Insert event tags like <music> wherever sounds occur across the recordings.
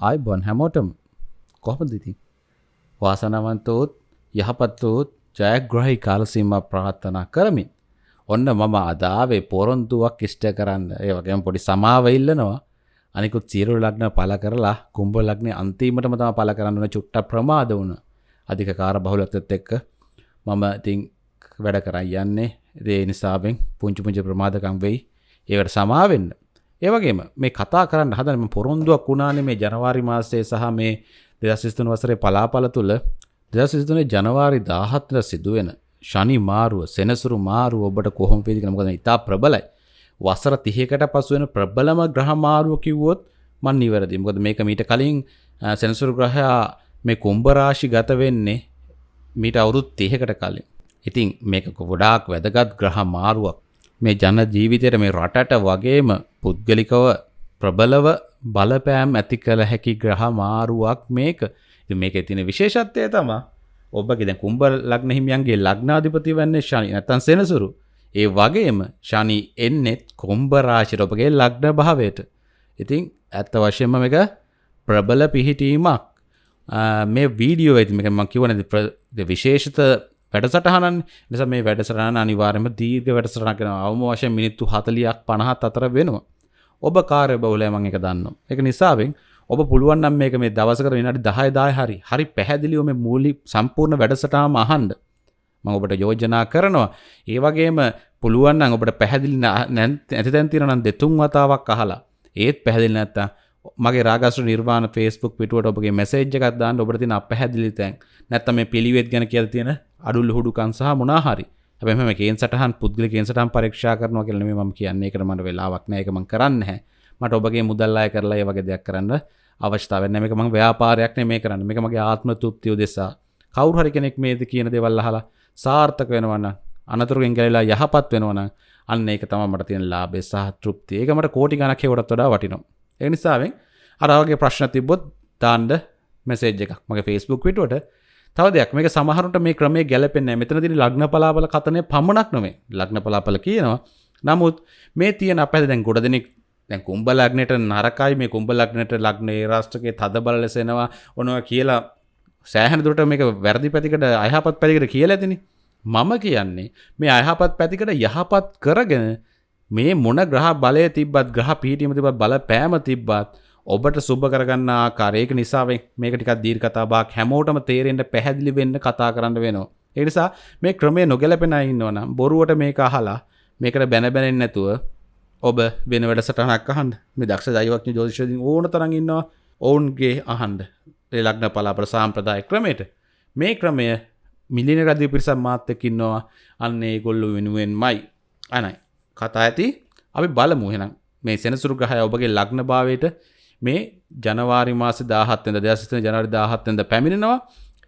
ආයි බොන් හැමෝටම. කොහොමදිති වාසනවන්තෝත් යහපත්තෝත් ජයග්‍රහහි කාලසීම ප්‍රාත්ථනා කරමින් ඔන්න මම අදාවේ පොරොන්දුවක් ඉෂ්ට කරන්න. ඒ වගේම පොඩි සමාවඉල්ලනවා අනිකුත් සියරු ලග්න පල කරලා කුම්ඹ ලග්න අන්තිීමටම තම පල කරන්නන චුට්ට ප්‍රමාද වුණ. අධික කාර බහුලක්තත් එක්ක මම ඉතිං වැඩ කරයි යන්නේ. ඒ නිසාවෙන් පුංචි පුංචි ප්‍රමාදකම් වෙයි. ඒවට සමාවෙන්න. ඒවගේම මේ කතා කරන්න හදනම පොරොන්දුවක් වුණානේ මේ ජනවාරි මාසයේ සහ මේ දෙදස්විස්තුන වසරේ පලාපල තුළ දෙදස්විස්තුනේ ජනවාරි දාහත්ල සිදුවෙන ශනි මාරුව සෙනසුරු මාරුව ඔබට කොහොම පේදිකන මොකද ඉතා ප්‍රබලයි. වසර තිහකට පසුවෙන ප්‍රබලම ග්‍රහමාරුව කිව්වොත් මන් නිවැරදි. මොකද මේක මීට කලින් සෙනසුරු ග්‍රහයා මේ කුම්භරාශි ගත වෙන්නේ මීට අවුරුත් තිහකට කලින්. ඉතින් මේක ගොඩාක් වැදගත් ග්‍රහ මාරුවක්. මේ ජන ජීවිතයට මේ රටට වගේම පුද්ගලිකව ප්‍රබලව බලපෑම් ඇති කළ හැකි ග්‍රහ මාරුවක් මේක මේක තින විශේෂත්වය තමා ඔබගේ දැන් කුම්භ ලග්න හිමියන්ගේ ලග්නාධිපති වන්නේ ශනි නැත්තම් සෙනසුරු. ඒ වගේම ශනි එන්නෙත් කුම්භ රාශියට ඔබගේ ලග්න භාවයට. ඉතින් ඇත්ත වශයෙන්ම මේක ප්‍රබල පිහිටීමක්. මේ වීඩියෝ ඇති මේක මම කියවනේ විශේෂිත වැඩසටහනන් නිසා මේ වැඩසටහන අනිවාර්යයෙන්ම දීර්ඝ වැඩසටහනක් වෙනවා. අවම වශයෙන් මිනිත්තු 40ක් 50ක් අතර වෙනවා. ඔබ කාර්ය බහුලයි මම ඒක දන්නවා. ඒක නිසාවෙන් ඔබ පුළුවන්නම් මේක මේ දවසකට විනාඩි 10 10 හරි හරි පැහැදිලිව මේ මූලික සම්පූර්ණ වැඩසටහනම අහන්න මම ඔබට යෝජනා කරනවා ඒ වගේම පුළුවන් නම් ඔබට පැහැදිලි නැති තැන් තියෙනවා නම් දෙතුන් වතාවක් අහලා ඒත් පැහැදිලි නැත්තම් මගේ රාගස්ත්‍ර නිර්වාණ Facebook පිටුවට ඔබගේ මැසේජ් එකක් දාන්න ඔබට තියෙන අපැහැදිලි තැන් නැත්තම් මේ පිළිවෙත් ගැන කියලා තියෙන අඩු ලුහුඩුකම් සහ මොනවා හරි. හැබැයි මම කේන් සටහන් පුද්ගලික කේන් සටහන් පරීක්ෂා කරනවා කියලා නෙමෙයි මම කියන්නේ. ඒකට මට වෙලාවක් නැහැ. ඒක මම කරන්නේ නැහැ. මට ඔබගේ මුදල් අය කරලා ඒ වගේ දෙයක් කරන්න අවස්ථාවෙන් මේක මං ව්‍යාපාරයක් නෙමේ කරන්න. මේක මගේ ආත්ම තුප්තිය උදෙසා. කවුරු හරි කෙනෙක් මේද කියන දේවල් අහලා සාර්ථක වෙනවන්න අනතුරුගෙන් ගැලලා යහපත් වෙනවන අන්න ඒක තමයි මට තියෙන ලාභය සහ තෘප්තිය. ඒක මට කෝටි ගණක් හේවටත් වඩා වටිනවා. ඒ නිසාවෙන් අර වගේ ප්‍රශ්න තිබ්බොත් දාන්න මැසේජ් එකක්. මගේ Facebook පිටුවට තව දෙයක් මේක සමහරුන්ට මේ ක්‍රමයේ ගැලපෙන්නේ නැහැ. මෙතනදී ලග්න පලාපල කතනේ පමණක් නෙමෙයි. ලග්න පලාපල කියනවා. නමුත් මේ තියෙන අපේ දැන් ගොඩ දෙනෙක් දැන් කුම්ඹ ලග්නයට නරකයි මේ කුම්ඹ ලග්නයට ලග්නේ රාෂ්ට්‍රකයේ තද බල ලෙසෙනවා ඔනවා කියලා සෑහෙන දුරට මේක වැරදි පැතිකට අයහපත් පැතිකට කියලා ඇතිනේ මම කියන්නේ මේ අයහපත් පැතිකට යහපත් කරගෙන මේ මොන ග්‍රහ බලය තිබ්බත් ග්‍රහ පීඨියම තිබ්බත් බල පෑම තිබ්බත් ඔබට සුබ කරගන්න ආකාරයක නිසාවෙන් මේක ටිකක් දීර්ඝ කතාවක් හැමෝටම තේරෙන්න පැහැදිලි වෙන්න කතා කරන්න වෙනවා. ඒ නිසා මේ ක්‍රමය නොගැලපෙන අය ඉන්නවනම් බොරුවට මේක අහලා මේකට බැන බැනෙන්නේ නැතුව ඔබ වෙන වැඩසටහනක් අහන්ඩ මේ දක්ෂ දයිවක්ඥ ජෝතිෂදින් ඕන තරඟ ඉන්නවා. ඔවුන්ගේ අහන්ඩ ලග්න පලාපට සාම්ප්‍රදාය ක්‍රමයට. මේ ක්‍රමය මිලින රදි පිරිසම් මාත්තකින්නවා අන්නේ ගොල්ලු වෙනුවෙන් මයි අනයි. කතා ඇති. අපි බලමුහෙනම් මේ සෙනසුරු ග්‍රහය ඔබගේ ලග්න භාවයට මේ ජනවාරි මාස දාහත්තෙන්ද දෙසිතන ජනරි දාහත්තෙන්ද පැමිණෙනවා.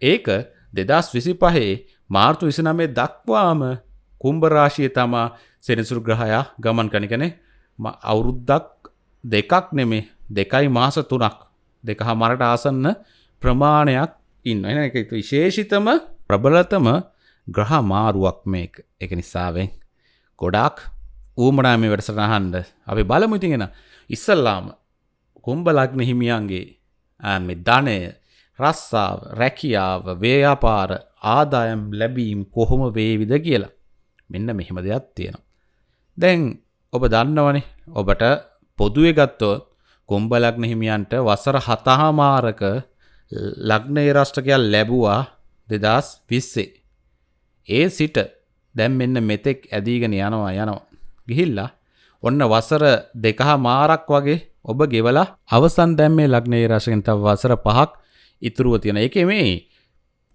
ඒක දෙදස් විසි පහේ මාර්තු විසිනමේ දක්වාම කුම්භරාශිය තමා සෙනසුරු ග්‍රහයා ගමන් කනිකනේ අවුරුද්දක් දෙකක් නෙමේ දෙකයි මාස තුනක්. දෙක හමරට ආසන්න ප්‍රමාණයක් ඉන්න එන එක විශේෂිතම ප්‍රබලතම ග්‍රහ මාරුවක් මේක. එක නිසාවෙන් ගොඩාක් ඌමනා මේ වැඩසටහන්ඩ අපි බලමුතිගෙන ඉස්සල්ලාම කුම්ඹ ලග්න හිමියන්ගේ මෙ ධනය රස්සාාව රැකියාව ව්‍යාපාර ආදායම් ලැබීම් කොහොම වේවිද කියලා මෙන්න මෙහෙම දෙයක් තියෙනවා දැන් ඔබ දන්නවනේ ඔබට පොදුවේ ගත්තොත් කුම්භ ලග්න හිමියන්ට වසර හතහමාරක ලග්න රෂ්ටකයක් ලැබුවා දෙදස් විස්සේ. ඒ සිට දැම් මෙන්න මෙතෙක් ඇදීගෙන යනවා යනවා. ගිහිල්ලා ඔන්න වසර දෙකහා මාරක් වගේ ඔබ ගෙවලා අවසන් දැම්මේ ලග්නයේ රශයෙන් තව වසර පහක් ඉතුරුව තියෙන එක මේ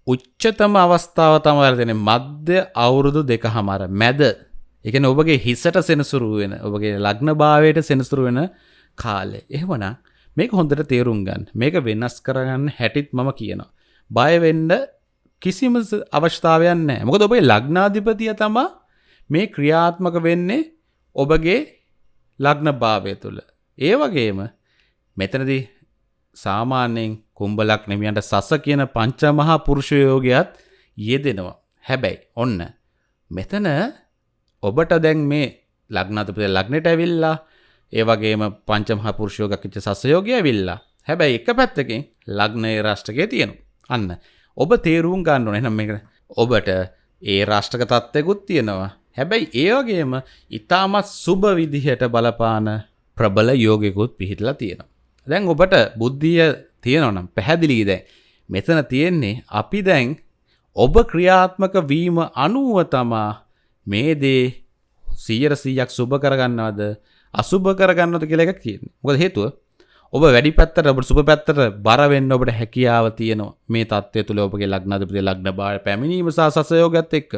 උච්චතම අවස්ථාව තමවර දෙන මධ්‍ය අවුරුදු දෙක හමර මැද එකන ඔබගේ හිසට සෙනසුරු වෙන ඔබගේ ලග්න භාවයට සෙනසුරු වෙන කාලෙ එහෙමන මේක හොඳට තේරුම් ගන්න මේක වෙනස් කරගන්න හැටිත් මම කියනවා. බයවෙන්ඩ කිසිම අවශ්ථාවයන් නෑ මොකද ඔබේ ලග්නාධිපතිය තමා මේ ක්‍රියාත්මක වෙන්නේ ඔබගේ ලග්න භාවය තුළ. ඒ වගේම මෙතනදී සාමාන්‍යයෙන් කුම්ඹලක් නෙමියන්ට සස කියන පංචමහා පුරුෂයෝගයත් යෙදෙනවා. හැබැයි ඔන්න මෙතන ඔබට දැන් මේ ලග්නතපය ලග්නට ඇවිල්ලා ඒ වගේම පංචමහා පුරුෂයෝගක් විච්ච සසයෝගය ඇවිල්ලා හැබැයි එක පැත්තකින් ලග්නය රාෂ්ටකය තියෙනු. අන්න ඔබ තේරුම් ගන්න ඕන එනම් එක ඔබට ඒ රාෂ්ටක තත්ත්යකුත් තියෙනවා. හැබැයි ඒවගේම ඉතාමත් සුභ විදිහට බලපාන ප්‍රබල යෝගෙකුත් පිහිටලා තියෙනවා. දැන් ඔබට බුද්ධිය තියෙනවනම් පැහැදිලී දැන්. මෙතන තියෙන්නේ අපි දැන් ඔබ ක්‍රියාත්මක වීම අනුව තමා මේ දේ සීයට සීයක් සුභ කරගන්නවද අසුභ කරගන්නද කියල එකක් කියන්නේ මොකද හේතුව? ඔබ වැඩි පැත්තට ඔබ සුප පැත්තට බරවෙන්න ඔබට හැකියාව තියනවා. මේ තත්වය තුළ ඔබගේ ලක්නදපති ලක්න බාර පැමිණීම සහ සසයෝගත් එක්ක.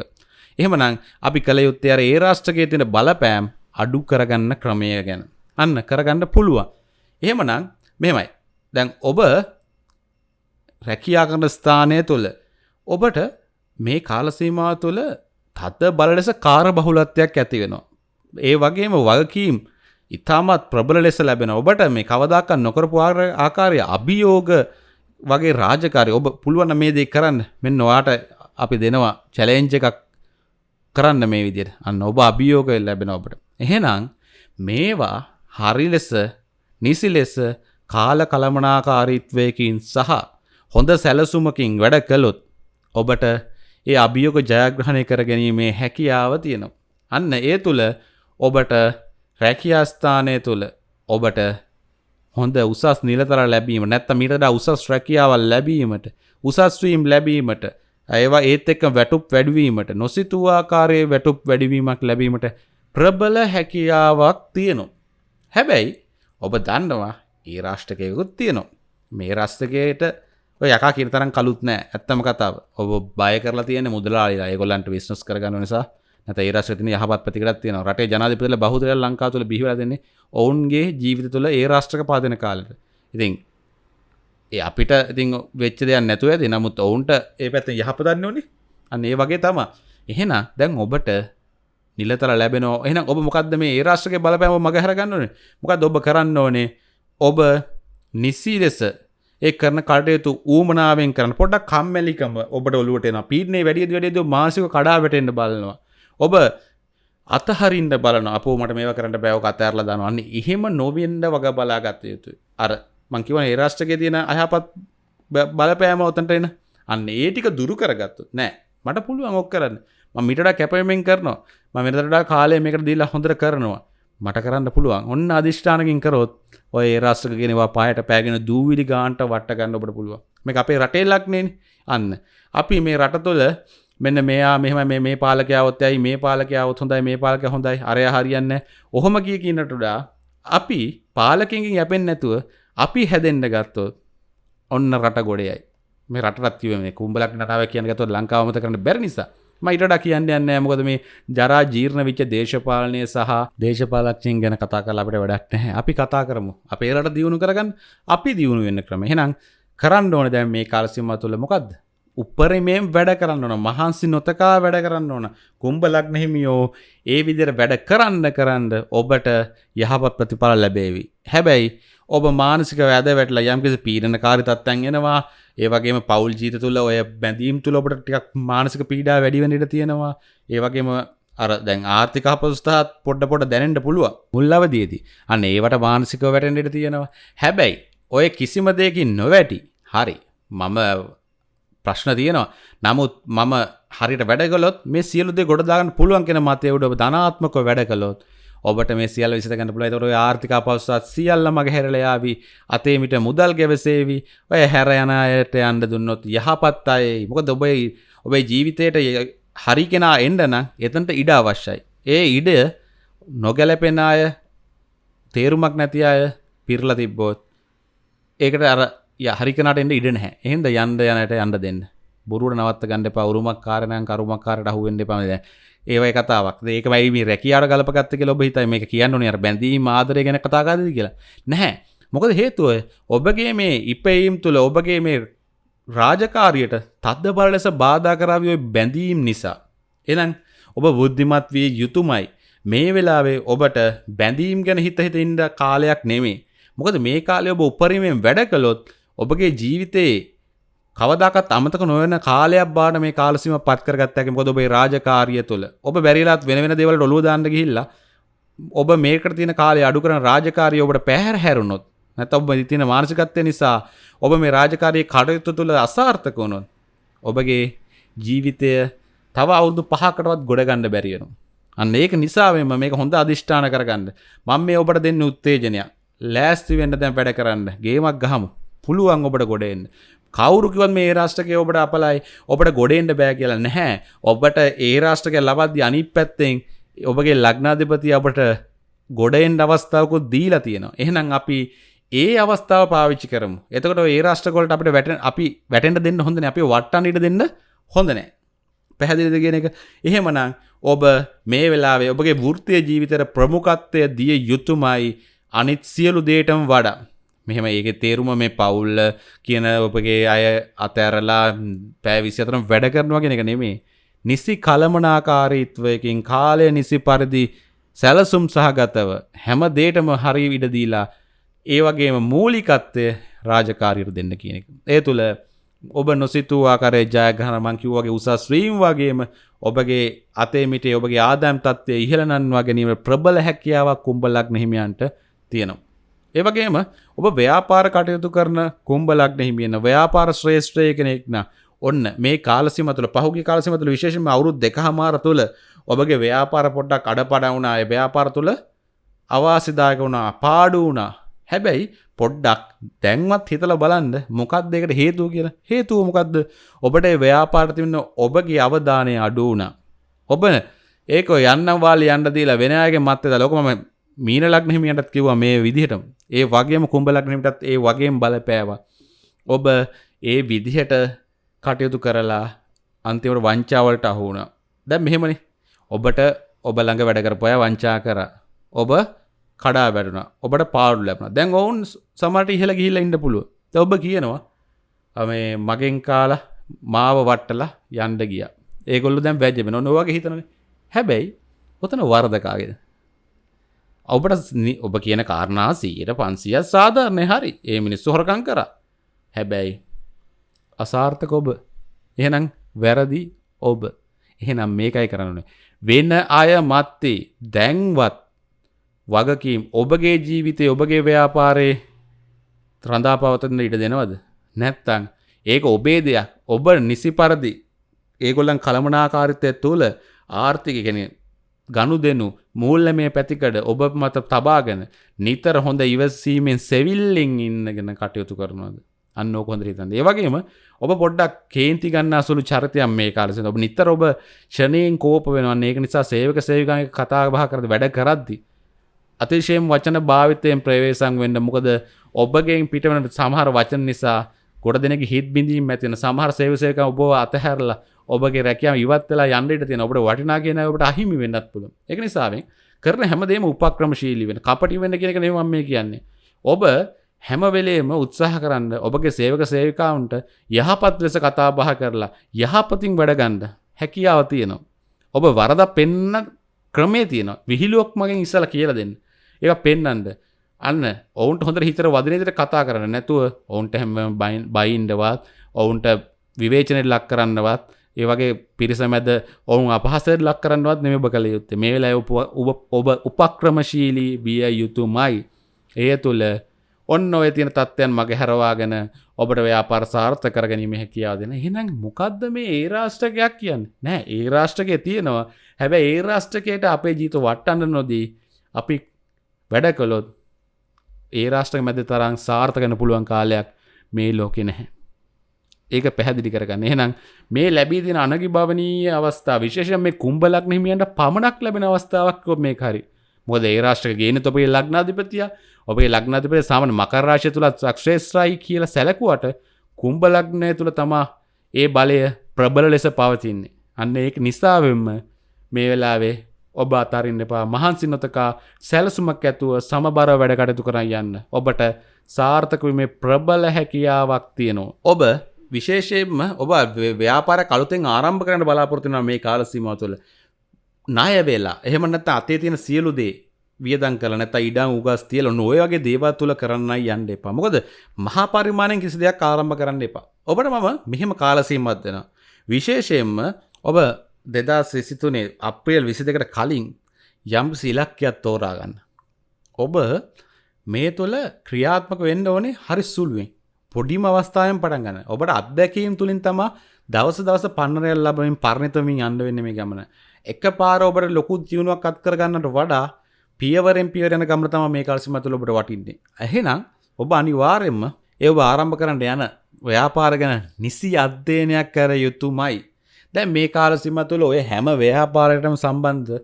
එහෙමනම් අපි කළ යුත්තේ අර ඒ රාෂ්ට්‍රකයේ තියෙන බලපෑම් අඩු කරගන්න ක්‍රමය ගැන. අන්න කරගන්න පුළුවන්. එහෙමනම් මෙමයි දැන් ඔබ රැකියා කරන ස්ථානය තුළ ඔබට මේ කාලසීමා තුළ තත්ත බල ලෙස කාර බහුලත්වයක් ඇති වෙනවා. ඒ වගේම වගකීම් ඉතාමත් ප්‍රබල ලෙස ලැබෙන ඔබට මේ කවදාකත් නොකරපු ආකාරය අභියෝග වගේ රාජකාරය ඔබ පුළුවන්න මේ දෙක් කරන්න. මෙන්න නොවාට අපි දෙනවා චැලෙන්ජ එකක් කරන්න මේ විදියට. අන්න ඔබ අභියෝග ලැබෙන ඔබට. එහෙනම් මේවා හරි ලෙස නිසි ලෙස කාල කළමනාකාරීත්වයකින් සහ හොඳ සැලසුමකින් වැඩ කළොත් ඔබට ඒ අභියෝග ජයග්‍රහණය කර ගැනීමේ හැකියාව තියෙනවා. අන්න ඒ තුළ ඔබට රැකියාස්ථානය තුළ ඔබට හොඳ උසස් නිලතර ලැබීම නැත්ත මිටට උසස් රැකියාවල් ලැබීමට උසස්වීම් ලැබීමට ඒවා ඒත් එක්ක වැටුප් වැඩවීමට නොසිතුවාකාරයේ වැටුප් වැඩවීමක් ලැබීමට ප්‍රබල හැකියාවක් තියෙනවා. හැබැයි ඔබ දන්නවා ඒ රාෂ්ටකයකුත් තියෙනවා. මේ රස්තකයට යක කිරතරම් කලුත් නෑ. ඇත්තම කතාව. ඔබ බය කරලා තියෙන මුදලාලා ඒගොල්ලන්ට විශ්නස් කරගන්න නිසා. නැත ඒ රාෂ්ත්‍රතින යහපත් ප්‍රතිකරත් තියෙන රටේ ජනාධිපතිල බහුදර ලංකා තුළ බිහිවල දෙන්නේ ඔවුන්ගේ ජීවිත තුළ ඒ රාෂ්ට්‍රක පාදන කාලට. ඉතින් ඒ අපිට ඉතින් වෙච්ච දෙයක් නැතුව ඇති. නමුත් ඔවුන්ට ඒ පැත්ත යහපදන්න ඕනේ අන්න ඒ වගේ තම එහෙන දැන් ඔබට නිලතර ලැබෙන එන ඔබ මොකක්ද මේ ඒ රාෂ්ට්‍රක බලපෑම මගහරගන්න ඕනේ මොකක්ද ඔබ කරන්න ඕනේ? ඔබ නිසි ලෙස ඒ කරන කටයුතු ඌමනාවෙන් කරන පොඩක් කම්මැලිකම ඔබට ඔලුවට එන පීඩනේ වැඩිය වැඩියද මාසික කඩා වැටෙන්න බලනවා. ඔබ අතහරින්ට බලන අප මට මේ කරට බැව අතඇරල දනවන්නේ එහෙම නොවෙන්ඩ වග බලාගත්ත යුතුයි. අර මංකිව ඒරාෂ්ටක තියෙන අයහපත් බලපෑම ඔතන්ට එන. අන්න ඒටික දුරු කරගත්තු නෑ. මට පුළුවන් ඔක් කරන්න. මිට කැපයමෙන් කරනවා. ම මෙතටා කාලය මේකට දීලා හොඳර කරනවා. මට කරන්න පුළුවන්. ඔන්න අධිෂ්ඨානකින් කරොත් ඔය රාෂ්ට්‍රක ගෙනවා පායට පෑගෙන දූවිලි ගාන්ට වට්ට ගන්න ඔබට පුළුවන්. මේ අපේ රටේ ලක්නේ අන්න. අපි මේ රට තුළ මෙන්න මෙයා මෙහම මේ පාලකයාවත් ඇයි? මේ පාලකයාවත් හොඳයි මේ පාලක හොඳයි. අරය හරියන්න ඔහොම කිය කියන්නටඩා අපි පාලකින්ගින් යැපෙන් නැතුව අපි හැදෙන්ඩ ගත්තොත් ඔන්න රට ගොඩයයි මේ රටත්ව මේ කුම්බලක් නටාව කියන ගතුව ලංකාවමත කරන බැරි නිසා. මයිටඩ කියන්න යන්න මොකද මේ ජරා ජීර්ණ විච්ච දේශපාලනය සහ දේශපාලක්ෂයෙන් ගැන කතා කල අපට වැඩක් නැහැ. අපි කතා කරමු. අපේ රට දියුණු කරගන්න අපි දියුණු වෙන්න ක්‍රම හෙනම් කරන්න ඕන දැන් මේ කාලසිම තුළ මොකක්ද උපරිමයෙන් වැඩ කරන්න ඕන. මහන්සි නොතකා වැඩ කරන්න ඕන. කුම්ඹ ලක්නෙහිමියෝ ඒ විදිර වැඩ කරන්න කරන්න ඔබට යහපත් ප්‍රතිඵල ලැබේවි. හැබැයි ඔබ මානසික වැද වැටල යම්කිසි පීරණ කාරි තත්තැන් එෙනවා. ඒවගේම පවල් ජීත තුළ ඔය බැඳීම් තුළ ඔබට ටිකක් මානසික පීඩා වැඩිවනිට තියෙනවා. ඒවගේම අර දැන් ආර්ථික පස්ථාත් පොඩ්ඩ පොට දැනෙන්ට පුළුව මුල්ලවදේදී අන්න ඒවට මානසික වැටෙන්ට තියෙනවා. හැබැයි ඔය කිසිම දෙයකින් නොවැටි. හරි. මම ප්‍රශ්න තියෙනවා. නමුත් මම හරිට වැඩගලොත් මේ සියලුදේ ගොඩදාගන්න පුළුවන් කෙන මතයවුඩ ධනාත්මක වැඩ කළොත් ඔබට මේ සියල් විසිතගන්න පුළ තොර ආර්ථික පවස්සත් සියල්ල මග හැරලයාවී අතේමිට මුදල් ගැවසේවි ඔය හැර යනයට අන්ඩ දුන්නොත් යහපත් අයි මොක ඔබයි ඔබේ ජීවිතයට හරි කෙනා එන්ඩන එතන්ට ඉඩ අවශ්‍යයි. ඒ ඉඩ නොගැලපෙන අය තේරුමක් නැති අය පිරල තිබ්බෝත් ඒකට අර හරිකනට එන්න ඉඩ නැහැ. එහෙන්ද යන්ද යනට යන්න දෙන්න. බුරුට නවත් ගන්ඩ පවරුමක් කාරණයන් කරුමක්කාරට හුවෙන්ඩ පමද ඒවයි කතාවක්. ඒකයි මේ රැකියාර ගලපගත්තක ලොබ හිතයි. මේ කියන්න නිර බැඳී ආදරය ගැන කතාගද කියලා. නැහැ. මොකද හේතුව ඔබගේ මේ ඉපයීම් තුළ ඔබගේ මේ රාජකාරයට තද්ද බල ලෙස බාධා කරාවියෝ බැඳීම් නිසා. එනම් ඔබ බුද්ධිමත් විය යුතුමයි. මේ වෙලාවේ ඔබට බැඳීම් ගැන හිත හිත ඉන්ඩ කාලයක් නෙමේ මොකද මේ කාලය ඔබ උපරීමෙන් වැඩ කළොත් ඔබගේ ජීවිතයේ කවදකත් අමතක නොවන කාලයක් බාට මේ කාලසිම පත්කරගත්තක මොද ඔබේ රාජකාරිය තුළ ඔබ බැරිලාත් වෙන දෙවල ඔලු දාන්න ගිහිල්ලා ඔබ මේකට තින කාලය අඩු කරන රාජකාරය ඔබට පැහැර හැරුණොත් නැත ඔබ තින මානසිකත්වය නිසා ඔබ මේ රාජකාරයේ කටයුතු තුළ අසාර්ථක වුණොත් ඔබගේ ජීවිතය තව අවුදු පහකටවත් ගොඩගණ්ඩ බැරියනු. අන්න ඒක නිසාවෙම මේක හොඳ අධිෂ්ඨාන කරගන්න. මං මේ ඔබට දෙන්න උත්තේජනයක්. ලෑස්ති වෙන්න දැන් වැඩ කරන්න. ගේමක් ගහමු. පුළුවන් ඔබට ගොඩෙන් කවුරුකිවත් මේ රාෂ්ටකය ඔබට අපලයි ඔබට ගොඩෙන්ට බෑ කියලා නැහැ. ඔබට ඒ රාෂ්ටක ලබද්දි අනි පැත්තෙන් ඔබගේ ලග්නාධිපති අපට ගොඩෙන් අවස්ථාවකුත් දීලා තියෙනවා. එහෙනම් අපි ඒ අවස්ථාව පාවිච්චි කරමු. එතකොට ඒ රාෂ්ටකොලට අපට වැට අපි වැටෙන්ට දෙන්න හොඳන අපි වට්ටන්ට දෙන්න හොඳනෑ පැහැදිලිද කියන එක? එහෙමනම් ඔබ මේ වෙලාවේ ඔබගේ වෘත්තය ජීවිතර ප්‍රමුකත්වය දිය යුතුමයි. අනිත් සියලු දේටම වඩා. මෙහෙම ඒක තේරුම මේ පවුල්ල කියන ඔබගේ අය අතඇරලා පෑ විසිතරම් වැඩ කරනවා කෙන එක නෙමේ නිසි කළමනාකාරීත්වයකින් කාලය නිසි පරිදි සැලසුම් සහගතව හැම දේටම හරි ඉඩදීලා ඒ වගේම මූලිකත්වය රාජකාරීර දෙන්න කියන එක. ඒ තුළ ඔබ නොසිතුූ ආකරේ ජයග්‍රහණ මංකිව්වගේ උසස් ශ්‍රීම් වගේම ඔබගේ අතේ මිටේ ඔබගේ ආදෑම් තත්වය ඉහළනන්වා ගැනීම ප්‍රබල හැකියාවක් කුම්ඹලක් නහිමියන්ට තියෙනවා. ඒවගේම ඔබ ව්‍යාපාර කටයුතු කරන කුම්ඹලක් නහිමියන්න ව්‍යාපාර ශ්‍රේෂ්ත්‍රය කෙනෙක්න ඔන්න මේ කාලසිමතුල පහුගේ කාලසිමතුල විශේෂම අවුරුත් දෙක හමාර තුළ ඔබගේ ව්‍යාපාර පොඩ්ඩක් අඩ පඩවුණා ව්‍යාපාර තුළ අවාසිදායක වුණා පාඩු වුණා. හැබැයි පොඩ්ඩක් දැන්වත් හිතල බලන්න මොකක් දෙකට හේතුව කියලා. හේතුව මොකක්ද ඔබට ව්‍යාපාර්තිවන්න ඔබගේ අවධානය අඩු වුණා. ඔබ ඒක යන්න වාල යන්න දීලා වෙනයාගේ මත්තද ලොකම මීන ලක්නහිමියටත් කිව්වා මේ විදිහට. ඒ වගේම කුම්ඹ ලක්නමිටත් ඒ වගේම බලපෑවා. ඔබ ඒ විදිහට කටයුතු කරලා අන්තිවට වංචාවලට අහුුණ දැ මෙහෙමනි. ඔබට ඔබ ළඟ වැඩ කරපොය වංචා කර. ඔබ කඩා වැටුන ඔබට පාඩු ලැබන දැන් ඔවුන් සමට ඉහල ගිහිල්ල ඉන්න පුළුව ඔබ කියනවා මේ මගෙන් කාලා මාව වට්ටලා යන්ඩ ගිය. ඒගොල්ල දැම් වැජ්ජම නොවගේ හිතන හැබැයි ඔතන වර්ධකාගෙන ඔබට ඔබ කියන කාරණා සීට පන්සිය සාධාරණය හරි. ඒ මිනිස්සු හොරකං කර. හැබැයි අසාර්ථක ඔබ. එහෙනම් වැරදි ඔබ. එහෙනම් මේකයි කරන්නේ වෙන අය මත්තේ දැන්වත් වගකීම් ඔබගේ ජීවිතය ඔබගේ ව්‍යාපාරයේ ත්‍රඳා පවතන්න ඉඩ දෙනවද? නැත්තං ඒක ඔබේ දෙයක්. ඔබ නිසි පරදි ඒගොල්ලන් කළමනාකාරිතය තුළ ආර්ථික කෙන ගනු දෙනු මූල්ල මේ පැතිකඩ ඔබ මත තබාගෙන නිතර හොඳ ඉවසීමෙන් සෙවිල්ලිං ඉන්නගෙන කටයුතු කරනවද? අන්න කොඳ හිතන්න. ඒවගේම ඔබ පොඩ්ඩක් කේන්ති ගන්න අසුළු චරිතයම් මේ කාලෙස ඔබ නිතර ඔබ ෂනයෙන් කෝප වෙනවා. ඒක නිසා සේවක සේවිකාය කතා බහ කරද වැඩ කරද්දි අතිශයෙන් වචන භාවිතයෙන් ප්‍රවේශං වෙන්න මොකද ඔබගෙන් පිටවන සමහර වචන නිසා ගොඩ දෙනෙක හිත් බිඳීම් ඇතින සමහර සේවසයක ඔබ අතහැරලා ඔබගේ රැකයාම ඉවත්වෙලා යන්නට තියෙන ඔබට වටිනා කියන ඔබට අහිමි වෙන්නත් පුළුව එක නිසාවෙන් කරන හැමදේම උපක්‍රමශීලි වෙන කපටි වෙන්න කියනක නෙවම් මේ කියන්නේ. ඔබ හැමවෙලේම උත්සාහ කරන්න ඔබගේ සේවක සේවිකාවුන්ට යහපත් ලෙස කතා බහ කරලා යහපතින් වැඩගන්ඩ හැකියාව තියෙනවා. ඔබ වරද පෙන්න ක්‍රමේ තියෙන විහිලුවක් මගෙන් ඉස්සල කියල දෙන්න. ඒ පෙන්නන්ද අන්න ඔවුන්ට හොඳ හිතර වදනතට කතා කරන්න. නැතුව ඔවුන්ට හැම බයින්ඩවත් ඔවුන්ට විවේචනයට ලක් කරන්නවත් ඒ වගේ පිරිස මැද ඔවුන් අපහසට ලක් කරන්නවත් නෙම කළ යුත්තේ. මේ වෙලා ඔබ උපක්‍රමශීලී බිය යුතුමයි. එය තුළ ඔන්න ඔය තියෙන තත්ත්වයන් මගේ හැරවාගෙන ඔබට ව්‍යාපාර සාර්ථ කරගැනීම හැකියාව දෙන. හිනම් මොකක්ද මේ ඒ රාෂ්ටකයක් කියන්න? නෑ ඒ රාෂ්ටකය තියෙනවා. හැබැ ඒ රාෂ්ටකයට අපේ ජීත වට්ටන්න නොදී අපි වැඩ කළොත් ඒ රාෂ්ටක මැද තරම් සාර්ථකන පුළුවන් කාලයක් මේ ලෝකෙ නැහැ. ඒක පැහැදිලි කරගන්න එහෙනම් මේ ලැබී තින අනගි භවනීය අවස්ථා විශේෂ මේ කුම්ඹලක් හිමියන්ට පමණක් ලැබෙන අවස්ථාවක් මේ හරි මොද ඒ රාෂ්ටක ගේන තොපේ ලක්නාධිපතිය ඔබේ ලක්නාධිපති සාමන මකරරාශය තුළත් සක්ෂේත්‍රයි කියල සැලකුවට කුම්ඹලක්නය තුළ තමා ඒ බලය ප්‍රබල ලෙස පවතින්නේ අන්න ඒක නිසාවෙන්ම මේ වෙලාවේ ඔබ අතරින්න එපා මහන්සි නොතකා සැලසුමක් ඇතුව සමබර වැඩ කටයුතු කරන්න යන්න. ඔබට සාර්ථකවීමේ ප්‍රබල හැකියාවක් තියෙනවා. ඔබ විශේෂයෙන්ම ඔබ ව්‍යාපාර කළුතෙන් ආරම්භ කරන්න බලාපොරතින මේ කාලසීම තුළ. නාය වෙලා එහෙමනත් අතේ තියෙන සියලු දේ වියදන් කල නැත ඉඩම් උගස් තියල නොයගේ දේවත් තුළ කරන්න යන්න එපා මොකද මහා පරිමාණයෙන් කිසි දෙයක් ආරම්භ කරන්න එපා. ඔබට මම මෙහෙම කාලසීමත් දෙෙන. විශේෂයෙන්ම ඔබ දෙදා සිසිතුනේ අප්‍රේල් විසි දෙකට කලින් යම් සිලක්කයක් තෝරාගන්න. ඔබ මේ තුළ ක්‍රියාත්මක වෙන්න ඕනේ හරි සුළුවෙන් පොඩිම අවස්ථාවෙන් පටන් ගන්න. ඔබට අත්දැකීම් තුලින් තමා දවස දවස පන්නරයක් ලැබමින් පරිණතමින් යන්න වෙන්නේ මේ ගමන. එකපාර ඔබට ලොකු ජීවණයක් අත් කරගන්නට වඩා පියවරෙන් පියවර යන ගමන තමයි මේ කාලසීම තුළ ඔබට වටින්නේ. එහෙනම් ඔබ අනිවාර්යයෙන්ම ඒව ආරම්භ කරන්න යන ව්‍යාපාර ගැන නිසි අධ්‍යයනයක් කර යුතුමයි. දැන් මේ කාලසීම තුළ ඔය හැම ව්‍යාපාරයකටම සම්බන්ධ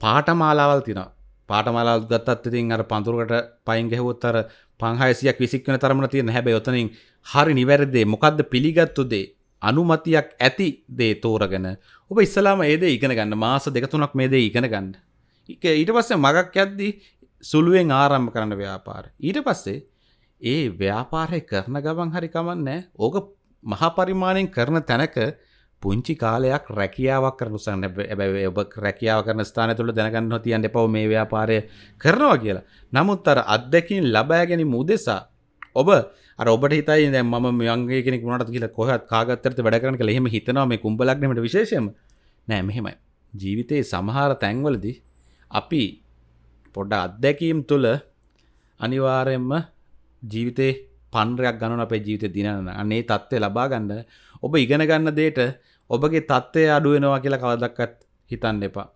පාඨමාලාවල් තියෙනවා. පාඨමාලාවල් ගත්තත් ඉතින් අර පඳුරකට පයින් ගැහුවොත් අර 500ක් විසික් වෙන තරමට තියෙන හැබැයි ඔතනින් හරි නිවැරදි දේ මොකද්ද පිළිගත්තු දේ අනුමතියක් ඇති දේ තෝරගෙන ඔබ ඉස්සලාම ඒ දේ ඉගෙන ගන්න මාස දෙක තුනක් මේ දේ ඉගෙන ගන්න. ඊට පස්සේ මගක් යද්දී සුළුවෙන් ආරම්භ කරන්න ව්‍යාපාර. ඊට පස්සේ ඒ ව්‍යාපාරය කරන ගමන් හරි කමන්නේ ඕක මහා පරිමාණයෙන් කරන තැනක පුංචි කාලයක් රැකියාවක් කරන උසන්න ඇබැයි ඔබ රැකියාව කරන ස්ථාන තුළ දැනගන්න තියන් එපව මේ ව්‍යාපාරය කරනවා කියලා. නමුත් අර අත්දැකින් ලබෑ ගැනීම උදෙසා ඔබ අර ඔබට හිතයි දැන් මම මංගේ කෙනෙක් වුණාට කියලා කොහොත් කාගත්තරට වැඩ කරන්න කියලා එහෙම හිතනවා මේ කුඹලග්නෙමට විශේෂයෙන්ම නෑ මෙහෙමයි. ජීවිතේ සමහර තැන්වලදී අපි පොඩ්ඩ අත්දැකීම් තුළ අනිවාර්යෙන්ම ජීවිතේ පන්රයක් ගණන අපේ ජීවිත දිනන අන්නේ තත්ත්වය ලබා ගන්න ඔබ ඉගෙන ගන්න දේට ඔබගේ තත්ත්වය අඩුවෙනවා කියලා කවදක්කත් හිතන්න එපා.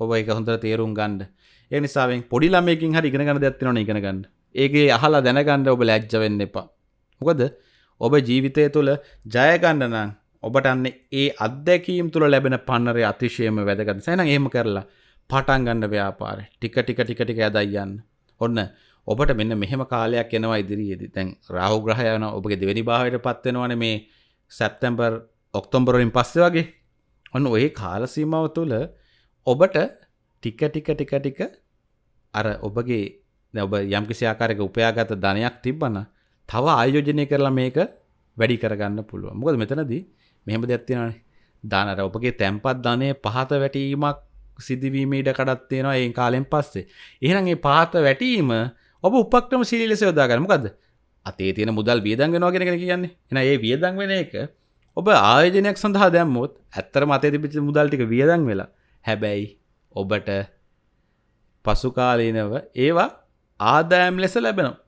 ඔබ එක හොඳ තේරුම් ගන්ඩ ඒ නිසාෙන් පොඩි ළමයකින් හරි ඉගෙන ගන්න දෙයක්තිනවන ඉගෙන ගන්න. ඒගේ අහලා දැනගන්න ඔබ ලැජ්ජ වෙන්න එපා. මොකද ඔබ ජීවිතය තුළ ජයගන්න නම් ඔබට අන්නේ ඒ අත්දැකීම් තුළ ලැබෙන පන්නරය අතිශයම වැදගත්. සැන ඒම කරලා පටන් ගන්න ව්‍යාපාර ටික ටික ටික ටික ඇදයියන්න ඔන්න ඔබට මෙන්න මෙහෙම කාලයක් එනවා ඉදිරියේදී. දැන් රාහු ග්‍රහය යන ඔබගේ දෙවෙනි භාවයට පත් වෙනවනේ මේ සැප්තැම්බර් ඔක්තෝබර් වලින් පස්සේ වගේ ඔන්න ওই කාල සීමාව තුළ ඔබට ටික ටික ටික ටික අර ඔබගේ දැන් ඔබ යම්කිසි ආකාරයක උපයාගත ධනයක් තිබ්බනම් තව ආයෝජනය කරලා මේක වැඩි කරගන්න පුළුවන්. මොකද මෙතනදී මෙහෙම දෙයක් තියෙනවානේ. දාන අර ඔබගේ තැම්පත් ධනය පහත වැටීමක් සිදුවීම ඉඩ කඩක් තියෙනවා ඒ කාලෙන් පස්සේ. එහෙනම් මේ පහත වැටීම ඔබ උපක්‍රම ශීලී ලෙස යොදාගන්න. මොකද්ද? අතේ තියෙන මුදල් වියදම් වෙනවා කියන එක කියන්නේ. එහෙනම් ඒ වියදම් වෙන එක ඔබ ආයෝජනයක් සඳහා දැම්මොත් ඇත්තටම අතේ තිබිච්ච මුදල් ටික වියදම් වෙලා. හැබැයි ඔබට පසු කාලීනව ඒවා ආදායම් ලෙස ලැබෙනවා.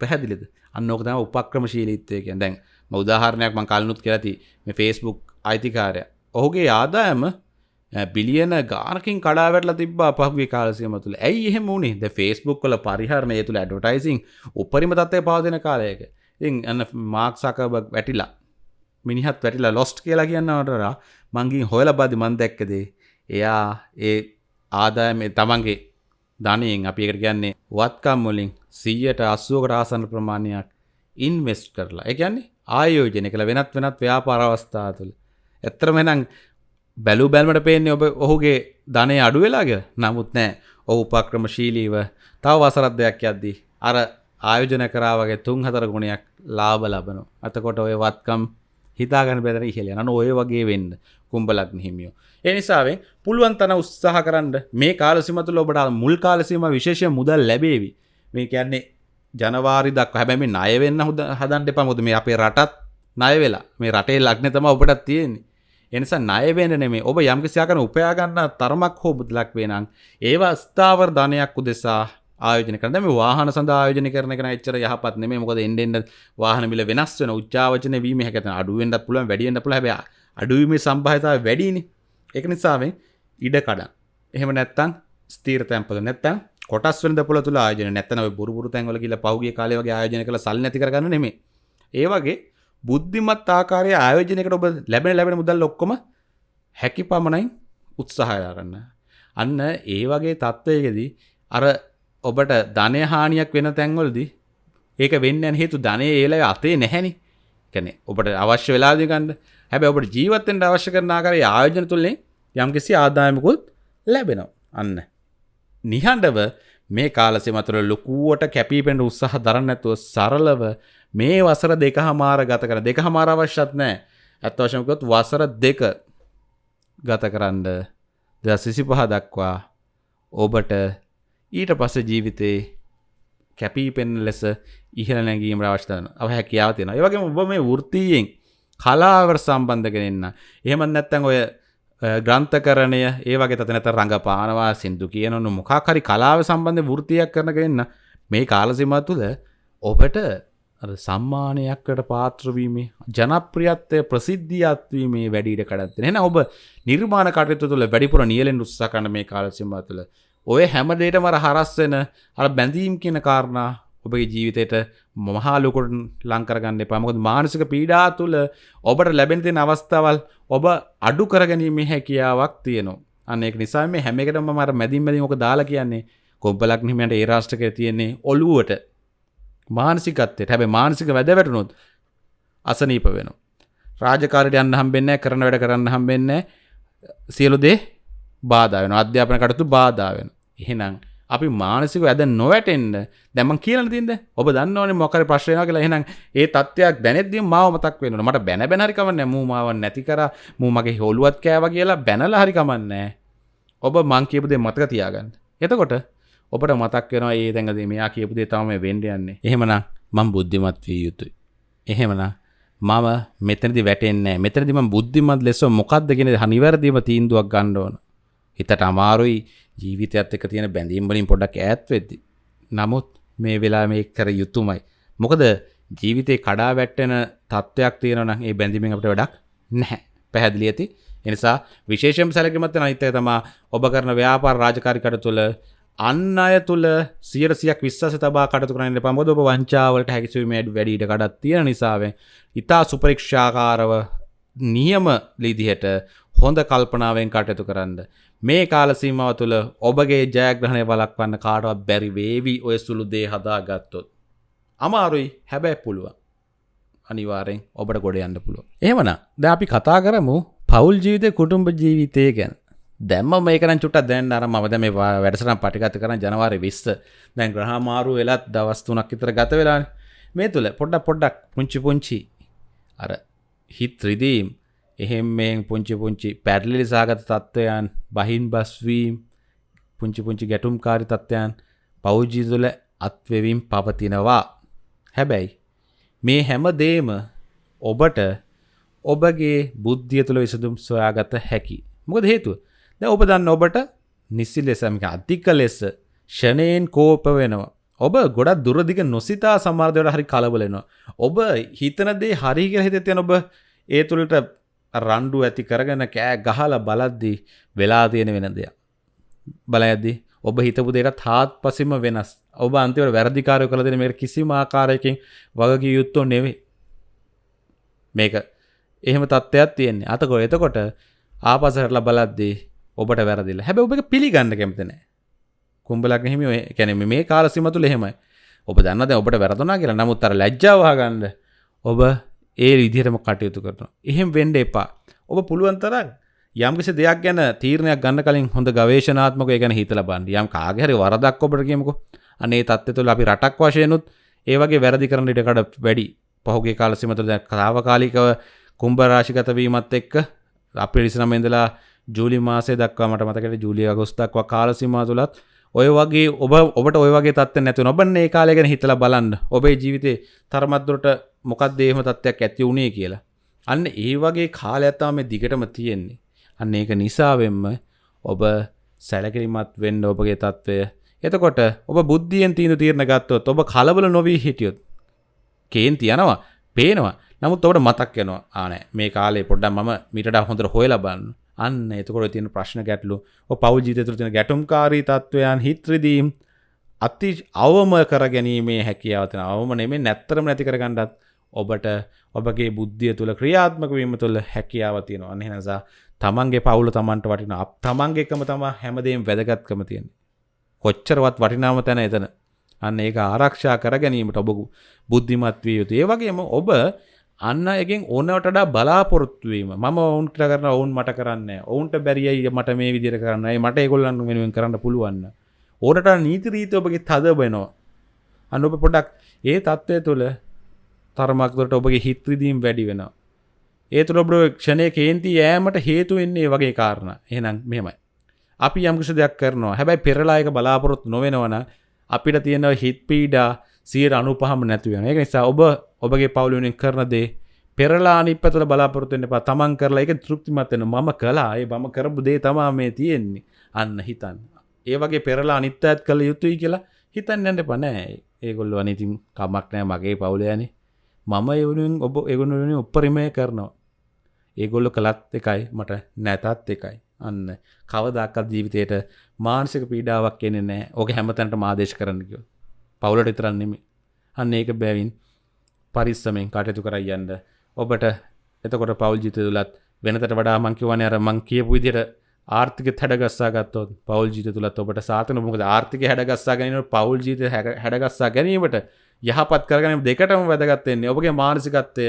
පැහැදිලිද? අන්න ඕක තමයි උපක්‍රමශීලීත්වය කියන්නේ. දැන් මම උදාහරණයක් මම කලිනුත් කියලා ති මේ Facebook අයිතිකාරයා. ඔහුගේ ආදායම බිලියන ගානකින් කඩාවැටලා තිබ්බා පහුගේ කාලසියම තුළ ඇයි එහෙම වුණේ ද ෆේස්බුක් කල පරිහරණය තුළ ඇඩවටයිසින් උපරිම තත්වය පාදන කාලයක. ඉතින් අන්න මාක්සකබක් වැටිලා මිනිහත් වැටිලා ලොස්ට් කියලා කියන්නවටරා මංගින් හොයල බදි මන් දැක්කදේ එයා ඒ ආදායම තමන්ගේ ධනයෙන් අපි එකට කියන්නේ වත්කම් වලින් සීයට අස්සුවකට ආසන්න ප්‍රමාණයක් ඉන්වෙස්ට් කරලා. එකන්නේ ආයෝජනය කළ වෙනත් වෙනත් ව්‍යාපාර අවස්ථා තුළ ඇත්තරම නම් බැලු බැල්මට පේන්නේ ඔබ ඔහුගේ ධනය අඩු වෙලාග නමුත් නෑ ඔහු උපක්‍රමශීලීව තව වසරත් දෙයක් යද්දී අර ආයෝජන කරාවගේ තුන් හතර ගුණයක් ලාබ ලබනු අතකොට ඔය වත්කම් හිතාගන බැදර ඉහල යන ඔය වගේ වෙන්න කුම්ඹලක් හිමියෝ. එනිසාවෙන් පුළුවන් තන උත්සාහ කරන්න මේ කාලසිමතුල ඔබට මුල් කාලසීම විශේෂය මුදල් ලැබේවි. මේ කියන්නේ ජනවාරි දක් හැබැමි නයවෙන්න හොද හදන්ට පමුද මේ අපේ රටත් නය වෙලා. මේ රටේ ලක්න තම ඔබටත් තියෙන්නේ. එනිසා ණයවෙන්න නෙමේ ඔබ යම්කිසියාකන උපයාගන්න තරමක් හෝ බුදලක් වේනම් ඒවා ස්ථාවර ධනයක් උදෙසා ආයෝජන කරන. මේ වාහන සඳහා ආයෝජනය කරන එක එච්චර යහපත් නෙමෙයි. මොකද එන්න එන්න වාහන මිල වෙනස් වෙන උච්චාවචන වීම හැකතන අඩු වෙන්නත් පුළුවන් වැඩි වෙන්නත් පුළුවන්. හැබැයි අඩු වීමේ සම්භාවිතාවය වැඩිනේ. ඒක නිසාවෙන් ඉඩ කඩන් එහෙම නැත්තම් ස්ථීර තැන්පොළ නැත්තම් කොටස් වෙන දපොළ තුල ආයෝජන නැත්තම් ඔය බුරු බුරු තැන්වල ගිහලා පහුගිය කාලේ වගේ ආයෝජන කරලා සල්ලි නැති කරගන්න නෙමෙයි. ඒ වගේ බුද්ධිමත් ආකාරය ආයෝජනයකට ඔබ ලැබෙන ලැබෙන මුදල් ඔක්කොම හැකි පමණයි උත්සාහයාරන්න. අන්න ඒ වගේ තත්ත්වයකදී අර ඔබට ධනය හානියක් වෙන තැන්වලදී ඒක වෙන්න හේතු ධනය ඒල අතේ නැහැනි කැනෙ ඔබට අවශ්‍ය වෙලාදිකන්න හැබැ ඔබට ජීවත්තෙන්ට අවශ්‍ය කරන ආකාරය ආයෝජන තුළේ යම්කිසි ආදායමකුත් ලැබෙනවා අන්න. නිහඬව මේ කාලසෙ මතුර ලොකුවට කැපීපෙන්ට උත්සාහ දරන්නඇතුව සරලව මේ වසර දෙක හමාර ගත කර දෙක හමාර අවශ්‍යත් නෑ. ඇත් වශමකොත් වසර දෙක ගත කරන්න ද සිසි පහ දක්වා ඔබට ඊට පස්ස ජීවිතේ කැපී පෙන් ලෙස ඉහල නැගීම අවශ්‍යතන අව හැකියාව තියෙන ඒවගේ ඔබ මේ වෘතියෙන් කලාවර සම්බන්ධගෙනන්න එහෙමත් නැත්තැන් ඔය ග්‍රන්ථකරණය ඒ වගේ තනත රඟ පානවා සිින්දු කියනනු මොකාකරි කලාව සම්බන්ධ වෘතියක් කරනගන්න මේ කාලසිම තුළ ඔබට සම්මානයක්කට පාත්‍රවීමේ ජනප්‍රියත්වය ප්‍රසිද්ධියත්වීමේ වැඩීට කඩත්ත එෙන ඔබ නිර්මාණ කටයුතු තුළ වැඩිපුර නියලෙන් උත්සාකන මේ කාලසිම තුළ ඔය හැමදේට මර හරස්වෙන අ බැඳීම් කියන කාරණා ඔබගේ ජීවිතයට මහාලොකොට ලංකරගන්න පමකොද මානසික පීඩා තුළ ඔබට ලැබෙනතිෙන අවස්ථාවල් ඔබ අඩු කරගැනීමේ හැකියාවක් තියෙනවා. අනෙක් නිසා මේ හැමකටම මර මැදින් මැදින් ඕක දාලා කියන්නේ කොබ්බලක් නිමට ඒ රාෂ්ටක තියෙන්නේ ඔලුවට මානසිකත්තයට හැබ මානසික වැද වැටුණොත් අසනීප වෙන. රාජකාරයට යන්න හම්බෙන්න කරන වැඩ කරන්න හම්බෙන්න සියලු දේ බාධාවෙන අධ්‍යාපන කටතු බාධාවෙන. එහෙනම් අපි මානසික ඇද නොවැටෙන්න්න දැම කියල තිද ඔබ දන්නවන මොකර ප්‍රශ්නය කියලා. එහෙනම් ඒ තත්වයක් දැනෙදදි මාව මතක් වෙන මට බැන බැනරිකම නැමූ මාව නැති කර. මූ මගේ හොළුවත් කෑව කියලා බැනල හරිකමන්නෑ ඔබ මං කියපුදේ මතක තියාගන්න. එතකොට ඔබට මතක් වෙනවා ඒ දැඟද මෙයා කියපුදේ තම වෙන්ඩ යන්නේ. එහෙමන මං බුද්ධිමත් වී යුතුයි. එහෙමන මම මෙතනදි වැටෙන්නේ මෙතනදිම බුද්ධිමත් ලෙස මොකක්දගෙන හනිවැරදිීම තීන්දුවක් ගණ්ඩෝන හිතට අමාරුයි ජීවිතයත් එක තියෙන බැඳීම් වලින් පොඩක් ඈත් වෙද්දි. නමුත් මේ වෙලා මේ කර යුතුමයි. මොකද ජීවිතේ කඩා වැටෙන තත්ත්වයක් තියෙනවා නම් ඒ බැඳීමෙන් අපිට වැඩක් නැහැ. පැහැදිලි ඇති. ඒ නිසා විශේෂම සැලකිලිමත් වෙන අනිත් එක තමයි ඔබ කරන ව්‍යාපාර රාජකාරී කටයුතු තුළ අන්න අය තුළ සියරසියක් විශ්වාස තබා කටතු කරන්න පමොද ඔබ වංචාවලට හැකිසීමට වැඩීට කඩත් තියෙන නිසාවෙන් ඉතා සුපරීක්ෂාකාරව නියම ලිදිහට හොඳ කල්පනාවෙන් කටයුතු කරන්න. මේ කාල සීමාව තුළ ඔබගේ ජයග්‍රහණය බලක්වන්න කාටවත් බැරි වේවි ඔය සුළු දේ හදා ගත්තොත්. අමාරුයි හැබැයි පුළුවන්. අනිවාරෙන් ඔබට ගොඩ යන්න පුළුව. ඒමන ද අපි කතා කරමු පවුල් ජීවිතය කුටුම්ඹ ජීවිතය ගැන. දැම්ම මේකන චුට දැන් අර මද මේ වැඩසන පටිගත කරන ජනවාරය විස්ස දැන් ග්‍රහමාරු වෙලත් දවස්තුනක් ඉතර ගත වෙලා මේ තුළ පොඩ්ඩක් පොඩ්ඩක් පුංචි පුංචි අර හිත් රිදීම් එහෙම්මෙන් පුංචි පුංචි පැඩලිලි සාගත තත්ත්වයන් බහින් බස්වීම් පුංචි පුංචි ගැටුම්කාරි තත්ත්වයන් පෞජීතුල අත්වෙවිම් පවතිනවා. හැබැයි මේ හැම දේම ඔබට ඔබගේ බුද්ධිය තුළ විසදුම් සොයාගත හැකි. මොකද හේතුව ද ඔබ දන්න ඔබට නිසි ලෙසමික අධික ලෙස ෂණයෙන් කෝප වෙනවා. ඔබ ගොඩක් දුරදිග නොසිතා සමාර්ධයට හරි කලබලෙනවා. ඔබ හිතනදේ හරිග හිතතියන ඔබ ඒ තුළට රණ්ඩු ඇති කරගෙන කෑ ගහල බලද්දී වෙලා තියෙන වෙන දෙයක්. බලඇද්දි ඔබ හිතපු දෙයට තාත් පසිම වෙනස්. ඔබ අන්තිවට වැරදිකාරය කළ දෙන මේ කිසිම ආකාරයකින් වගකි යුත්තෝ නෙවේ මේක එහෙම තත්ත්වයක් තියෙන්නේ. අතකො එතකොට ආපසහටල බලද්දී ඔබට වැරදිල. හැබ ඔබ පිළිගන්න කැමතිනෑ කුම්ඹලක් හිම කැනෙම මේ කාලසිම තුළ එහෙමයි. ඔබ දන්නද ඔබට වැරදුනා කියලා? නමුත් අර ලැජ්ජාවාගන්න ඔබ ඒ විදිහටම කටයුතු කරනවා. එහෙම වෙන්න එපා. ඔබ පුළුවන් තරම් යම්කිසි දෙයක් ගැන තීරණයක් ගන්න කලින් හොඳ ගවේෂණාත්මකව ඒ ගැන හිතලා බලන්න. යම් කාගේ හරි වරදක් ඔබට කියමුකෝ. අනේ තත්ත්වය තුළ අපි රටක් වශයෙන්ුත් ඒ වගේ වැරදි කරන ඉඩකඩ වැඩි. පහුගිය කාල සීම තුළ දැන් තාවකාලිකව කුම්භ රාශිගත වීමත් එක්ක අප්‍රේල් 29 ඉඳලා ජූලි මාසය දක්වා මට මතකයි ජූලි අගෝස්තු දක්වා කාල සීමාව තුලත් ඔය වගේ ඔබ ඔබට ඔය වගේ තත්ත්වයක් නැතුව නොබන්නේ ඒ කාලය ගැන හිතලා බලන්න. ඔබේ ජීවිතේ තරමත් දුරට මොකක්ද එහෙම තත්ත්වයක් ඇති වුණේ කියලා. අන්න ඒ වගේ කාලයක් තමයි මේ දිගටම තියෙන්නේ. අන්න ඒක නිසාවෙන්ම ඔබ සැලකිලිමත් වෙන්න ඔබගේ තත්ත්වය. එතකොට ඔබ බුද්ධියෙන් තීන්දුව తీරන ගත්තොත් ඔබ කලබල නොවී හිටියොත් කේන්ති යනවා, පේනවා. නමුත් ඔබට මතක් වෙනවා ආ නෑ මේ කාලේ පොඩ්ඩක් මම මීට වඩා හොඳට හොයලා බලන්න. අන්න එතකොට තියෙන ප්‍රශ්න ගැටලු ඔය පෞල් ජීවිතය තුළ තියෙන ගැටුම්කාරී තත්වයන් හිත් රිදීම් අති අවම කර ගැනීමේ හැකියාව තියෙන අවම නෙමෙයි නැත්තරම නැති කර ගන්නත් ඔබට ඔබගේ බුද්ධිය තුළ ක්‍රියාත්මක වීම තුළ හැකියාව තියෙනවා. අන්න එනසා තමන්ගේ පවුල තමන්ට වටින අප තමන්ගේ එකම තමා හැමදේම වැදගත්කම තියෙන්නේ. කොච්චරවත් වටිනාම තැන එතන. අන්න ඒක ආරක්ෂා කර ගැනීමට ඔබ බුද්ධිමත් විය යුතුයි. ඒ වගේම ඔබ අන්න එකෙන් ඕනවටඩා බලාපොරොත්තුවීම ම ඔවුන්ට කරන ඔවුන් මට කරන්න ඔවුන්ට බැරියි මට මේ විදිර කරන්නයි මට ඒගොල්ලන්න වෙනුවෙන් කරන්න පුළුවන්න ඕනට නීති රීත ඔබගේ තද බෙනවා අනුප පොඩක් ඒ තත්ත්වය තුළ තරමක්දට ඔබගේ හිත්‍රදීම් වැඩි වෙනවා. ඒ තුළ ඔබ ක්ෂණය කේන්ති යෑමට හේතු වෙන්නේ වගේ කාරණ. එහෙනම් මෙමයි අපි යම්කිසි දෙයක් කරනවා. හැබැයි පෙරලායක බලාපොරොත්තු නොවෙනවන අපිට තියෙනව හිත් පීඩා සියට අනුපහම නැතිවෙන එක නිසා ඔබ ඔබගේ පවුලුවෙන් කරන දේ පෙරලා අනිපතල බලාපොරොත්තුවෙන් එපා. තමන් කරලා ඒක තෘප්තිමත් වෙන මම කළා. ඒ මම කරපු දේ තමා මේ තියෙන්නේ. අන්න හිතන්න. ඒ වගේ පෙරලා අනිත් අයත් කළ යුතුයි කියලා හිතන්න යන්න පනෑ ඒගොල්ලු අනිතින් කමක් නෑ මගේ පවුලයනේ මම එවුණින් ඔබ එගුණුවනි උපරිමය කරනවා. ඒගොල්ලො කළත් එකයි. මට නැතත් එකයි. අන්න. කවදක්කත් ජීවිතයට මානසික පීඩාවක් කෙනෙ නෑ. ඕක හැමතැනට මාදේශ කරන්නකෝ පවුලට ඉතරන්නෙමි අන්න ඒක බැවින් පරිස්සමෙන් කටයුතු කර යන්න. ඔබට එතකොට පවල් ජිත තුලත් වෙනතට වඩා මංකිවන අර මං කියපු විදියට ආර්ථික හැඩගස්සා ගත්තොත් පවල් ජීත තුළත් ඔබට සාතන මොකද? ආර්ථික හැඩගස්සා ගැනීම පවල් ජීත හැඩගස්සා ගැනීමට යහපත් කරගනීම දෙකටම වැදගත්තෙන්නේ ඔබගේ මානසිකත්වය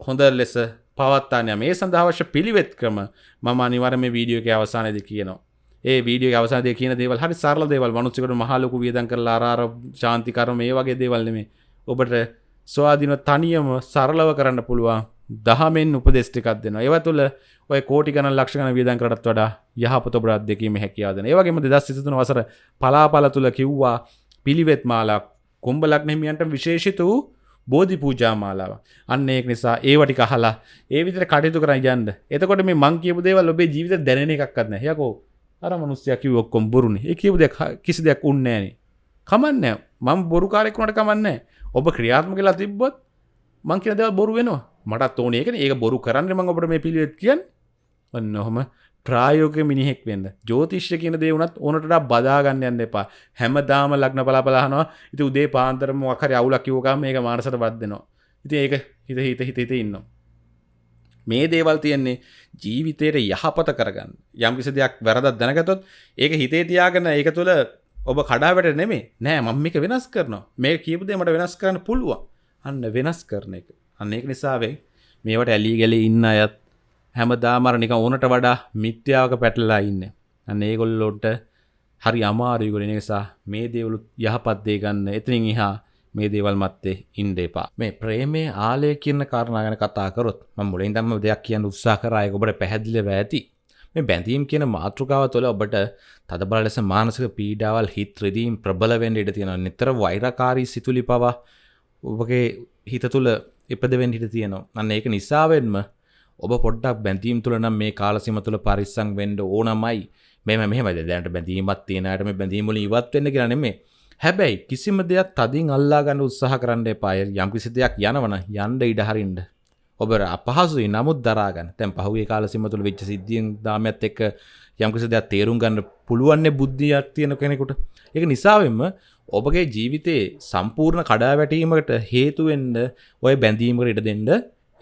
හොඳ ලෙස පවත්තානය මේ සඳහවශ්‍ය පිළිවෙත් ක්‍රම මම අනිවර මේ වීඩියෝක අවසානයද කියනවා. ඒ වීඩියෝ අවසාදය කියන දේවල් හරි සරල දේවල් මනුස්සකට මහලොකු වියදන් කරලා ආර ශාන්තිකරම මේ වගේ දේවල්නෙමේ ඔබට ස්වාධීන තනියම සරලව කරන්න පුළුවන්. දහමෙන් උපදෙස්ටිකක් දෙන්න ඒව තුළ ඔය කෝටිකන ලක්ෂණ වියදන් කරත් වඩා යහපත ඔබරත් දෙකීම හැකියාදන ඒවගේම දෙදස් සිතුන වසර පලාපල තුළ කිව්වා පිළිවෙත් මාලා කුම්ඹලක් නෙමියන්ට විශේෂිත වූ බෝධි පූජා මාලාව අන්න ඒක නිසා ඒවටි කහලා ඒ විතර කටයුතු කර යන්න. එතකොට මේ මං කියපු දේවල් ඔබේ ජීවිත දැනෙන එකක්වත් නැහැ. යකෝ අර මිනිස්සයා කිව්ව ඔක්කොම බොරුනේ. ඒ කියපු දෙයක් කිසි දෙයක් උන්නේ නැහනේ කමන්නේ මම බොරු කාරෙක් වුණාට කමන්නේ ඔබ ක්‍රියාත්මක වෙලා තිබ්බොත් මං කියන දේවල් බොරු වෙනවා. මටත් ඕනේ. ඒකනේ ඒක බොරු කරන්න මම ඔබට මේ පිළිවෙත් කියන්නේ. ඔන්න ඔහම ප්‍රායෝග මිනිහෙක් වෙන්න. ජෝතිශ්‍ය කියන දේ වුණත් ඕනට බදාගන්න යන්න එපා. හැමදාම ලග්න බලාපලාහනවා ඉති උදේ පාන්තරම වකර අවුලක් කිවෝකම මේක මානසට බද්දනවා ඉති ඒක හිත හිත හිත හිත ඉන්නවා. මේ දේවල් තියෙන්නේ ජීවිතයට යහපත කරගන්න. යම් කිසි දෙයක් වැරදත් දැනගතොත් ඒක හිතේ තියාගෙන ඒක තුළ ඔබ කඩාවට නෙමේ නෑ මම්මික වෙනස් කරනවා. මේ කියපුදේ මට වෙනස් කරන්න පුළුවන්. අන්න වෙනස් කරන එක. අන්න ඒක නිසාවේ මේවට ඇලී ගැලි ඉන්න අයත් හැමදාමර නික ඕනට වඩා මිත්‍යාවක පැටලලා ඉන්න. අන්න ඒගොල්ලොට හරි අමාරයගොල නිසා මේ දේවලු යහපත්දේ ගන්න. එතනින් එහා මේ දේවල් මත්තේ ඉන්ඩ එපා. මේ ප්‍රේමේ ආලය කියන්න කාරණාගන කතාකරොත් ම මුලින් දම්ම දෙයක් කියන්න උත්සා කරය ඔබට පැහැදිලිව ඇති. මේ බැඳීම් කියන මාතෘකාව තුළ ඔබට තදබල ලෙස මානසික පීඩාවල් හිත් ්‍රදීම් ප්‍රබලවෙන්ඩ ඉට තියෙන නිතර වෛරකාරී සිතුලි පවා ඔබගේ හිත තුළ එපදවෙන් හිට තියෙනවා. අන්න ඒක නිසාවෙන්ම ඔබ පොඩ්ඩක් බැඳීම් තුළ නම් මේ කාලසිම තුළ පරිස්සං වෙන්ඩ ඕනමයි. මෙම මෙහමද දැනට බැඳීමත් තියෙනයට මේ බැඳීමල ඉවත් වෙන්න කියනෙමේ හැබැයි කිසිම දෙයක් තදින් අල්ලා ගන්න උත්සාහ කරන්න එපාය යම් කිසි දෙයක් යනවන යන්ඩ ඉඩහරින්ට ඔබ අපහසුයි. නමුත් දරාගන්න. තැන් පහුගේ කාලසිම තුළ වෙච්ච සිද්ධියෙන් දාමත් එක්ක යම්කිසි දෙයක් තේරුම් ගන්න පුළුවන්නේ බුද්ධියක් තියෙන කෙනෙකුට. එක නිසාවෙන්ම ඔබගේ ජීවිතයේ සම්පූර්ණ කඩා වැටීමකට හේතුවෙන්ඩ ඔය බැඳීමකට ඉඩ දෙන්න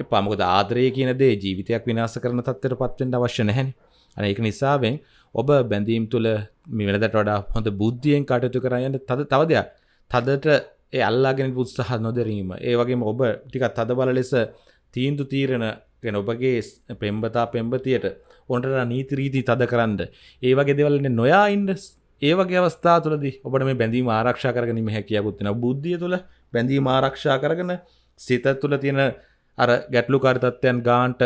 පමකද ආදරය කියන දේ ජීවිතයක් විනාස කරන තත්වට පත්වෙන්ට අවශ්‍ය නැහැන. අන ඒක නිසාවෙන් ඔබ බැඳීම් තුළ මිවෙනදට වඩා හොඳ බුද්ධියෙන් කටයුතු කරයන්න තද තව දෙයක්. තදට ඒ අල්ලාගෙන පුත්සාහ නොදරීම. ඒ වගේම ඔබ ටිකත් තද බල ලෙස තීන්දු තීරණ ගෙන ඔබගේ පෙම්බතා පෙම්බතියට ඔොන්ට නීතිරීති තද කරන්න ඒ වගේ දෙවලන්න නොයා ඉන්ඩ ඒවගේ අවස්ථා තුළද ඔබට මේ බැඳීම ආරක්ෂා කරගනීම හැකියකුත්තින බුද්ධිය තුළ බැඳීම ආරක්ෂා කරගන සිත තුළ තියෙන අර ගැටලු කාරිතත්වයන් ගාන්ට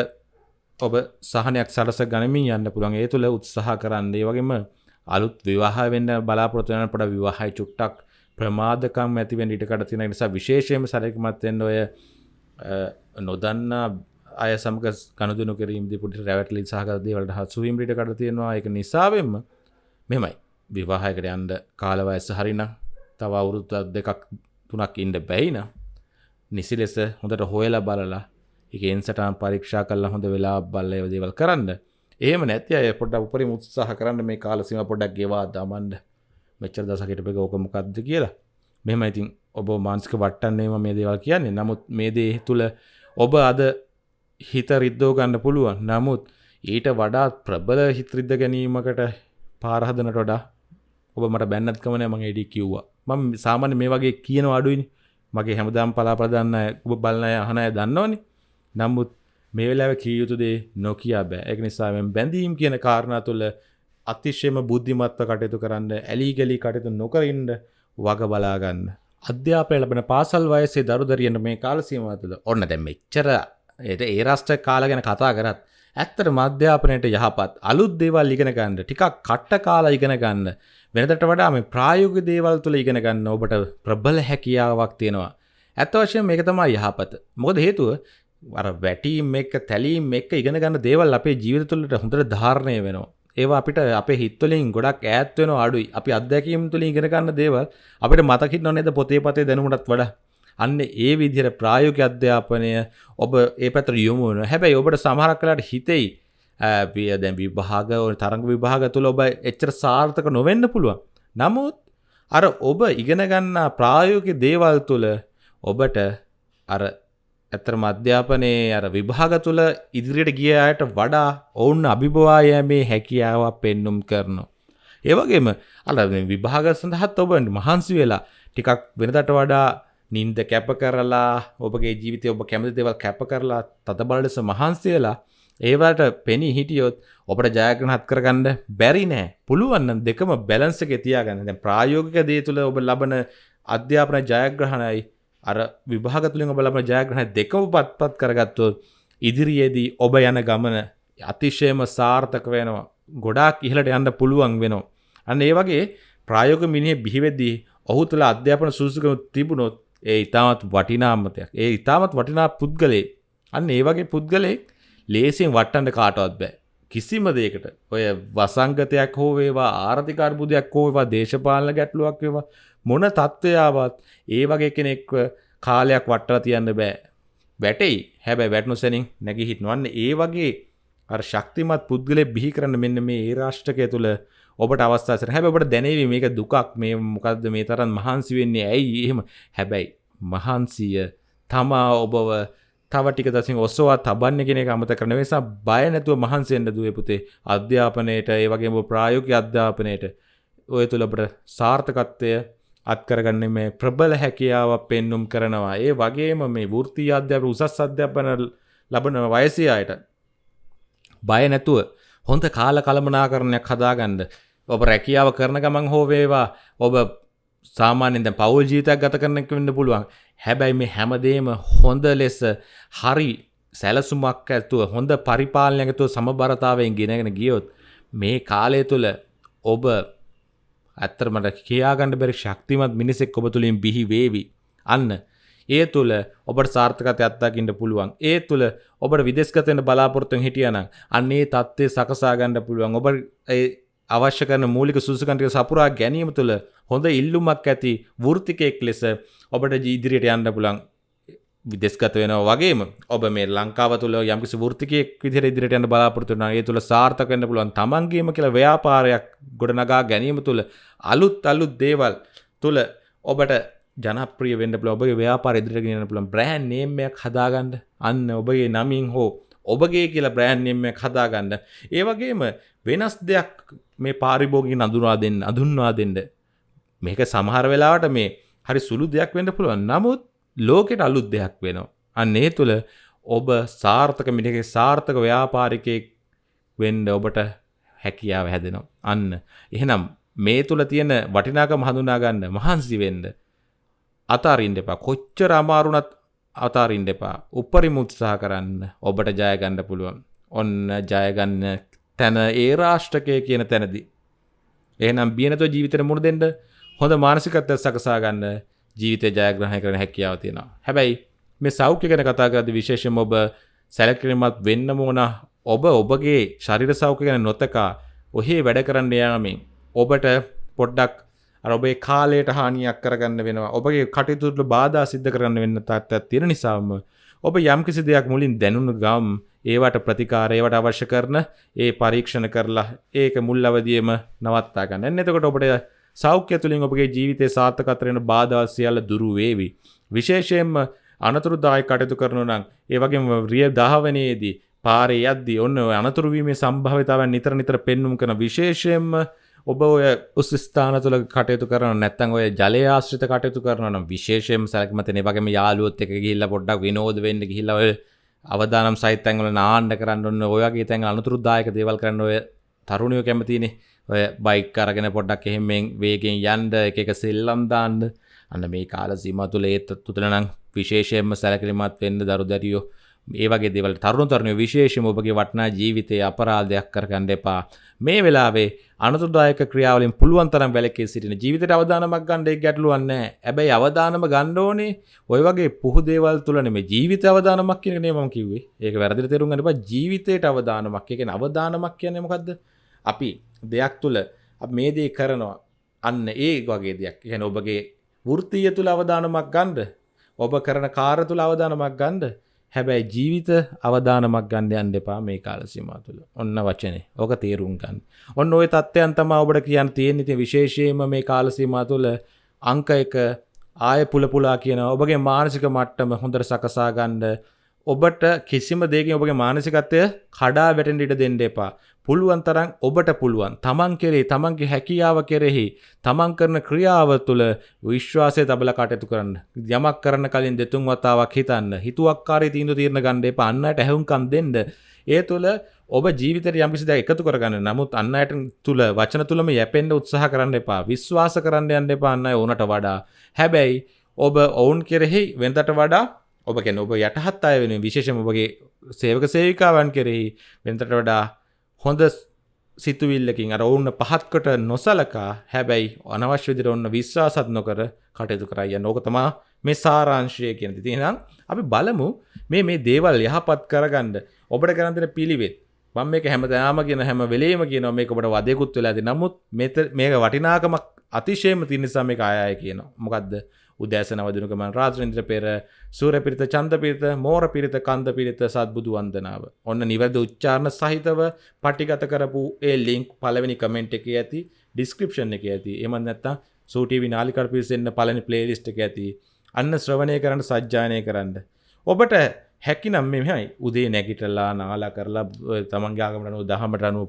ඔබ සහනයක් සලස ගනමින් යන්න පුළුවන්. ඒ තුළ උත්සාහ කරන්නේ. වගේම අලුත් විවාහ වෙන්න බලාපොරොත්තුවන පොඩ විවාහයි චුට්ටක් ප්‍රමාදකම් ඇතිවෙන් ඉටකට තින නිසා විශේෂයම සරකමත්වෙන් ඔය නොදන්න අය සමක කනුදුන කිරීම පුට රැවටලි සහකදේවලට හත්සුවීමට කට තියෙනවා. එක නිසාවෙන්ම මෙමයි. විවාහයකට යන්ඩ කාලවයස්ස හරිනම් තව අවුරුත්ත දෙකක් තුනක් ඉන්ඩ බැයිනා නිසි ලෙස හොඳට හොයලා බලලා එක එන්සටම් පරීක්ෂා කල්ලා හොඳ වෙලා බල්ල දේවල් කරන්න. ඒම නැති අය පොඩ උපරි මුත්සාහ කරන්න මේ කාලසිම පොඩක් ගෙවා දමන්ඩ මෙච්චර දසකටපක ඕකමකක්ද කියලා. මෙම ඉතින් ඔබ මාන්ස්ක වට්ටන්නේම මේ දේවල් කියන්නේ. නමුත් මේ දේ තුළ ඔබ අද හිත රිද්දෝ ගන්න පුළුවන්. නමුත් ඊට වඩාත් ප්‍රබල හිත්‍රිද්ද ගැනීමකට පාරහදනට වඩා ඔබ මට බැන්නත්කමන මං එඩි කිව්වා. මම සාමාන්‍ය මේ වගේ කියන අඩුයිනි. මගේ හැමදාම් පලාපදන්න ඔබ බලන්නය අහනය දන්නවනි. නමුත් මේ වෙලාව කියයුතුදේ නොකයා බෑ. එක නිසාම බැඳීම් කියන කාරණා තුළ අතිශ්‍යම බුද්ධිමත්ව කටයුතු කරන්න ඇලි ගලි කටයුතු නොකරින්ට වග බලාගන්න අධ්‍යාපය ලබන පාසල් වයසේ දරුදරියන්න මේ කාලසීම තුළ ඔන්න දැම් මෙච්චර ඒට ඒ රස්ට කාල ගැන කතා කරත් ඇත්තට මධ්‍යාපනයට යහපත් අලුත් දේවල් ඉගෙන ගන්න ටිකක් කට්ට කාලා ඉගෙන ගන්න වෙනදට වඩා මේ ප්‍රායෝග දේවල් තුළ ඉගෙන ගන්න ඔබට ප්‍රබල හැකියාවක් තියෙනවා. ඇත්ත වශයෙන් මේක තමයි යහපත. මොකද හේතුව අර වැටීම් එක්ක තැලීම් එක්ක ඉගෙන ගන්න දේවල් අපේ ජීවිත තුළට හොඳට ධාරණය වෙනවා. ඒවා අපිට අපේ හිත්වලින් ගොඩක් ඈත් වෙනවා අඩුයි. අපි අත්දැකීම් තුලින් ඉගෙන ගන්න දේවල් අපිට මතක හිටිනව නේද පොතේ පතේ දැනුමටත් වඩා. අන්න ඒ විදිහට ප්‍රායෝගික අධ්‍යාපනය ඔබ ඒ පැත්තට යොමු වෙනවා. හැබැයි ඔබට සමහරක් වෙලාවට හිතෙයි පිය දැන් විභාග තරඟ විභාග තුළ ඔබ එච්චර සාර්ථක නොවෙන්න පුළුවන්. නමුත් අර ඔබ ඉගෙන ගන්නා ප්‍රායෝගික දේවල් තුළ ඔබට අර ඇත්තරම අධ්‍යාපනයේ අර විභාග තුළ ඉදිරියට ගිය අයට වඩා ඔවුන් අභිභවා යෑමේ හැකියාවක් පෙන්눔 කරනවා. ඒ වගේම අර විභාග සඳහාත් ඔබ මහන්සි වෙලා ටිකක් වෙනදට වඩා නින්ද කැප කරලා ඔබගේ ජීවිතය ඔබ කැමති දේවල් කැප කරලා තද බල ලෙස මහන්සි වෙලා ඒවට පෙනී හිටියොත් ඔබට ජයග්‍රහණත් කරගන්න බැරි නෑ. පුළුවන් නම් දෙකම බැලන්ස් එකේ තියාගන්න. දැන් ප්‍රායෝගික දේ තුළ ඔබ ලබන අධ්‍යාපන ජයග්‍රහණයි අර විභාග තුළින් ඔබ ලබන ජයග්‍රහණ දෙකම පත්පත් කරගත්තොත් ඉදිරියේදී ඔබ යන ගමන අතිශයම සාර්ථක වෙනවා. ගොඩාක් ඉහළට යන්න පුළුවන් වෙනවා. අන්න ඒ වගේ ප්‍රායෝගික මිනිහෙ බිහිවෙද්දී ඔහු තුළ අධ්‍යාපන සුසුකම තිබුණොත් ඒ ඉතාමත් වටිනාමතයක්. ඒ ඉතාමත් වටිනා පුද්ගලයෙක්. අන්න ඒ වගේ පුද්ගලයෙක් ලේසියෙන් වට්ටන්න කාටවත් බෑ. කිසිම දෙයකට ඔය වසංගතයක් හෝ වේවා ආර්ථික අර්බුදයක් හෝ වේවා දේශපාලන ගැටලුවක් වේවා මොන තත්ත්වයාවත් ඒ වගේ කෙනෙක්ව කාලයක් වට්ටලා තියන්න බෑ. වැටෙයි. හැබැයි වැටුණු සැනින් නැගී හිටනවන්න ඒ වගේ අර ශක්තිමත් පුද්ගලෙක් බිහි කරන්න මෙන්න මේ ඒ රාෂ්ට්‍රකය තුළ ඔබට අවස්ථාසර හැබැයි ඔබට දැනේවි මේක දුකක්. මේ මොකද්ද මේ තරම් මහන්සි වෙන්නේ? ඇයි? එහෙම. හැබැයි මහන්සිය තමා ඔබව තව ටික දසින් ඔස්සවා තබන්න කෙනෙක් අමතක කරන. නිසා බය නැතුව මහන්සි වෙන්න දුවේ පුතේ. අධ්‍යාපනයේට ඒ වගේම ප්‍රායෝගික අධ්‍යාපනයේට. ඔය තුල අපිට සාර්ථකත්වය අත්කරගන්න මේ ප්‍රබල හැකියාවක් පෙන්눔 කරනවා. ඒ වගේම මේ වෘත්තීය අධ්‍යාපන උසස් අධ්‍යාපන ලබන වයසේ අයට බය නැතුව හොඳ කාල කළමනාකරණයක් හදාගන්න ඔබ රැකියාව කරන ගමන් හෝ වේවා ඔබ සාමාන්‍යයෙන් දැන් පෞල් ජීවිතයක් ගත කරන එක වෙන්න පුළුවන්. හැබැයි මේ හැමදේම හොඳ ලෙස හරි සැලසුමක් ඇතුව හොඳ පරිපාලනයක් ඇතුව සමබරතාවයෙන් ගෙනගෙන ගියොත් මේ කාලය තුල ඔබ ඇත්තටම කියාගන්න බැරි ශක්තිමත් මිනිසෙක් ඔබ තුලින් බිහි වේවි. අන්න ඒ තුළ ඔබට සාර්ථකත අත්දකින්න පුළුවන්. ඒ තුළ ඔබට විදෙස්ගත වෙන්න බලාපොරොත්තුෙන් හිටියනම් අන්න ඒ தත්ත්වය සකසා ගන්න පුළුවන්. ඔබ ඒ අවශ්‍ය කරන මූලික සුසුකම් ටික සපුරා ගැනීම තුළ හොඳ ඉල්ලුමක් ඇති වෘත්තිකයෙක් ලෙස ඔබට ඉදිරියට යන්න පුළුවන්. විදෙස්ගත වෙනවා වගේම ඔබ මේ ලංකාව තුළ යම්කිසි වෘත්තිකයෙක් විදිහට ඉදිරියට යන්න බලාපොරොත්තු වෙනවා. ඒ තුළ සාර්ථක වෙන්න පුළුවන්. තමන්ගේම කියලා ව්‍යාපාරයක් ගොඩනගා ගැනීම තුළ අලුත් අලුත් දේවල් තුළ ඔබට ජනප්‍රිය වෙන්න පුළුවන්. ඔබගේ ව්‍යාපාර ඉදිරියට ගෙනියන්න පුළුවන්. බ්‍රෑන්ඩ් නේම් එකක් හදාගන්න. අන්න ඔබගේ නමින් හෝ ඔබගේ කියලා බ්‍රෑන්ඩ් නේම් එකක් හදාගන්න. ඒ වගේම වෙනස් දෙයක් මේ පාරිභෝගික අඳුනා දෙන්න, අඳුන්වා දෙන්න. මේක සමහර වෙලාවට මේ හරි සුළු දෙයක් වෙන්න පුළුවන්. නමුත් ලෝකෙට අලුත් දෙයක් වෙනවා. අන්න ඒ තුළ ඔබ සාර්ථක මිනිහගේ සාර්ථක ව්‍යාපාරිකයෙක් වෙන්න ඔබට හැකියාව හැදෙනවා. අන්න. එහෙනම් මේ තුළ තියෙන වටිනාකම හඳුනා ගන්න මහන්සි වෙන්න අතාරින්න එපා. කොච්චර අමාරුණත් අතාරින්න එපා. උපරිම උත්සාහ කරන්න ඔබට ජය ගන්න පුළුවන්. ඔන්න ජය ගන්න තැන ඒ රාෂ්ට්‍රකය කියන තැනදී. එහෙනම් බිය නැතුව ජීවිතේට මුහුණ දෙන්න හොඳ මානසිකත්වයක් සකසා ගන්න ජීවිතය ජයග්‍රහණය කරන හැකියාව තියෙනවා. හැබැයි මේ සෞඛ්‍ය ගැන කතා කරද්දී විශේෂයෙන්ම ඔබ සැලකිලිමත් වෙන්න ඕන ඔබ ඔබගේ ශරීර සෞඛ්‍ය ගැන නොතකා ඔහේ වැඩ කරන්න යාමෙන් ඔබට පොඩ්ඩක් අර ඔබේ කාලයට හානියක් කරගන්න වෙනවා. ඔබගේ කටයුතු බාධා සිද්ධ කරන්න වෙන්න තත්ත්වයක් තියෙන නිසාම ඔබ යම්කිසි දෙයක් මුලින් දැනුණු ගම් ඒවට ප්‍රතිකාර ඒවට අවශ්‍ය කරන ඒ පරීක්ෂණ කරලා ඒක මුල් අවදියේම නවත්තා ගන්න. එන්න එතකොට ඔබට සෞඛ්‍ය තුළින් ඔබගේ ජීවිතය සාර්ථකත්වයෙන් බාධා සියල්ල දුරු වේවි. විශේෂයෙන්ම අනතුරුදායක කටයුතු කරනු නම් ඒ වගේම රිය දහවනයේදී පාරේ යද්දී ඔන්න ඔය අනතුරු වීමේ සම්භාවිතාවයන් නිතර නිතර පෙන්눔 කරන විශේෂයෙන්ම ඔබ ඔය උස් ස්ථාන තුළ කටයුතු කරන නැත්තම් ඔය ජලය ආශ්‍රිත කටයුතු කරනවා නම් විශේෂයෙන්ම සැලකිලිමත් වගේම යාළුවොත් එක්ක ගිහිල්ලා පොඩ්ඩක් විනෝද වෙන්න ගිහිල්ලා ඔය අවදානම් සහිත තැන්වල නාන්න කරන්න ඔන්න ඔය වගේ තැන් අනතුරුදායක දේවල් කරන්න ඔය තරුණයෝ කැමතිනේ. ඔය බයික් අරගෙන පොඩ්ඩක් එහෙමෙන් වේගෙන් යන්න එක එක සෙල්ලම් දාන්න. අන්න මේ කාල සීමාව තුළ ඒත් තුතල නම් විශේෂයෙන්ම සැලකිලිමත් වෙන්න දරුදැරියෝ ඒ වගේ දේවල් තරුණ තරුණියෝ විශේෂයෙන්ම ඔබගේ වටිනා ජීවිතයේ අපරාධයක් කරගන්න එපා. මේ වෙලාවේ අනතුරුදායක ක්‍රියාවලින් පුළුවන් තරම් වැළකී සිටින ජීවිතයට අවධානමක් ගන්න ඒක ගැටලුවක් නැහැ. හැබැයි අවධානම ගන්න ඕනේ ওই වගේ පුහු දේවල් තුල නෙමෙයි ජීවිත අවධානමක් කියන එක නේ මම කිව්වේ. ඒක වැරදිට තේරුම් ගන්න එපා. ජීවිතයට අවධානමක්. ඒ කියන්නේ අවධානමක් කියන්නේ මොකද්ද? අපි දෙයක් තුළ මේ දේ කරනවා අන්න ඒ වගේ දෙයක් ගැන ඔබගේ වෘතිය තුළ අවධානමක් ගණ්ඩ ඔබ කරන කාර තුළ අවධානමක් ගණ්ඩ හැබැයි ජීවිත අවධානමක් ගණ්ඩ අන් දෙපා මේ කාලසිමා තුළ. ඔන්න වචනේ. ඕක තේරුම් ගන්න. ඔන්න ඔය තත්ත්වයන් තම ඔබට කියන්න තියෙන ති විශේෂයම මේ කාලසීමා තුළ අංක එක ආය පුලපුලා කියන ඔබගේ මානසික මට්ටම හොඳට සකසා ගණ්ඩ ඔබට කිසිම දෙකින් ඔබගේ මානසිකත්වය කඩා වැටෙන් ඉට දෙන්න එපා. පුළුවන් තරම් ඔබට පුළුවන්. තමන් කෙරේ තමන්ගේ හැකියාව කෙරෙහි තමන් කරන ක්‍රියාව තුළ විශ්වාසය තබල කටයුතු කරන්න. යමක් කරන කලින් දෙතුන් වතාවක් හිතන්න. හිතුවක්කාරී තීන්දු තීරණ ගණ්ඩේ පන්නට ඇහුම්කන් දෙන්න. ඒ තුළ ඔබ ජීවිතයට යම්කිසි දෙයක් එකතු කරගන්න. නමුත් අන්න අයට තුළ වචන තුළම යැපෙන්ඩ උත්සාහ කරන්න එපා. විශ්වාස කරන්න යන්න එපා. අන්න ඕනට වඩා. හැබැයි ඔබ ඔවුන් කෙරෙහි වෙන්දට වඩා ඔබ කැන ඔබ යටහත් අය වෙන විශේෂම ඔබගේ සේවක සේවිකාවන් කෙරෙහි වෙන්තට වඩා හොඳ සිතුවිල්ලකින් අර ඔවුන්න පහත්කොට නොසලකා හැබැයි අනවශ්‍ය විදිහට ඔන්න විශ්වාසත් නොකර කටයුතු කරයි යන ඕක තමා මේ සාරාංශය කියන දේ. එහෙනම් අපි බලමු මේ මේ දේවල් යහපත් කරගන්න ඔබට කරන් දෙන පිළිවෙත්. මම මේක හැමදාම කියන හැම වෙලේම කියනවා මේක ඔබට වදයකුත් වෙලා ඇති. නමුත් මේක වටිනාකමක් අතිශයම තියෙන නිසා මේක ආය ආය කියනවා. මොකද්ද? උදෑසන වදිනකම රාත්‍රින්ද්‍ර පෙර සූර පිරිත චන්ද පිරිත මෝර පිරිත කන්ද පිරිත සත්බුදු වන්දනාව. ඔන්න නිවැරදි උච්චාරණ සහිතව පටිගත කරපු ඒ ලින්ක් පළවෙනි කමෙන්ට් එකේ ඇති ඩිස්ක්‍රිප්ෂන් එකේ ඇති. එහෙම නැත්නම් සූටීවි නාලිකාට පිවිසෙන්න පළවෙනි ප්ලේලිස්ට් එකේ ඇති. අන්න ශ්‍රවණය කරන්න සජ්ජායනය කරන්න. ඔබට හැකිනම් මෙහෙමයි උදේ නැගිටලා නාලා කරලා තමන්ගේ ආගමට අනුව දහමට අනුව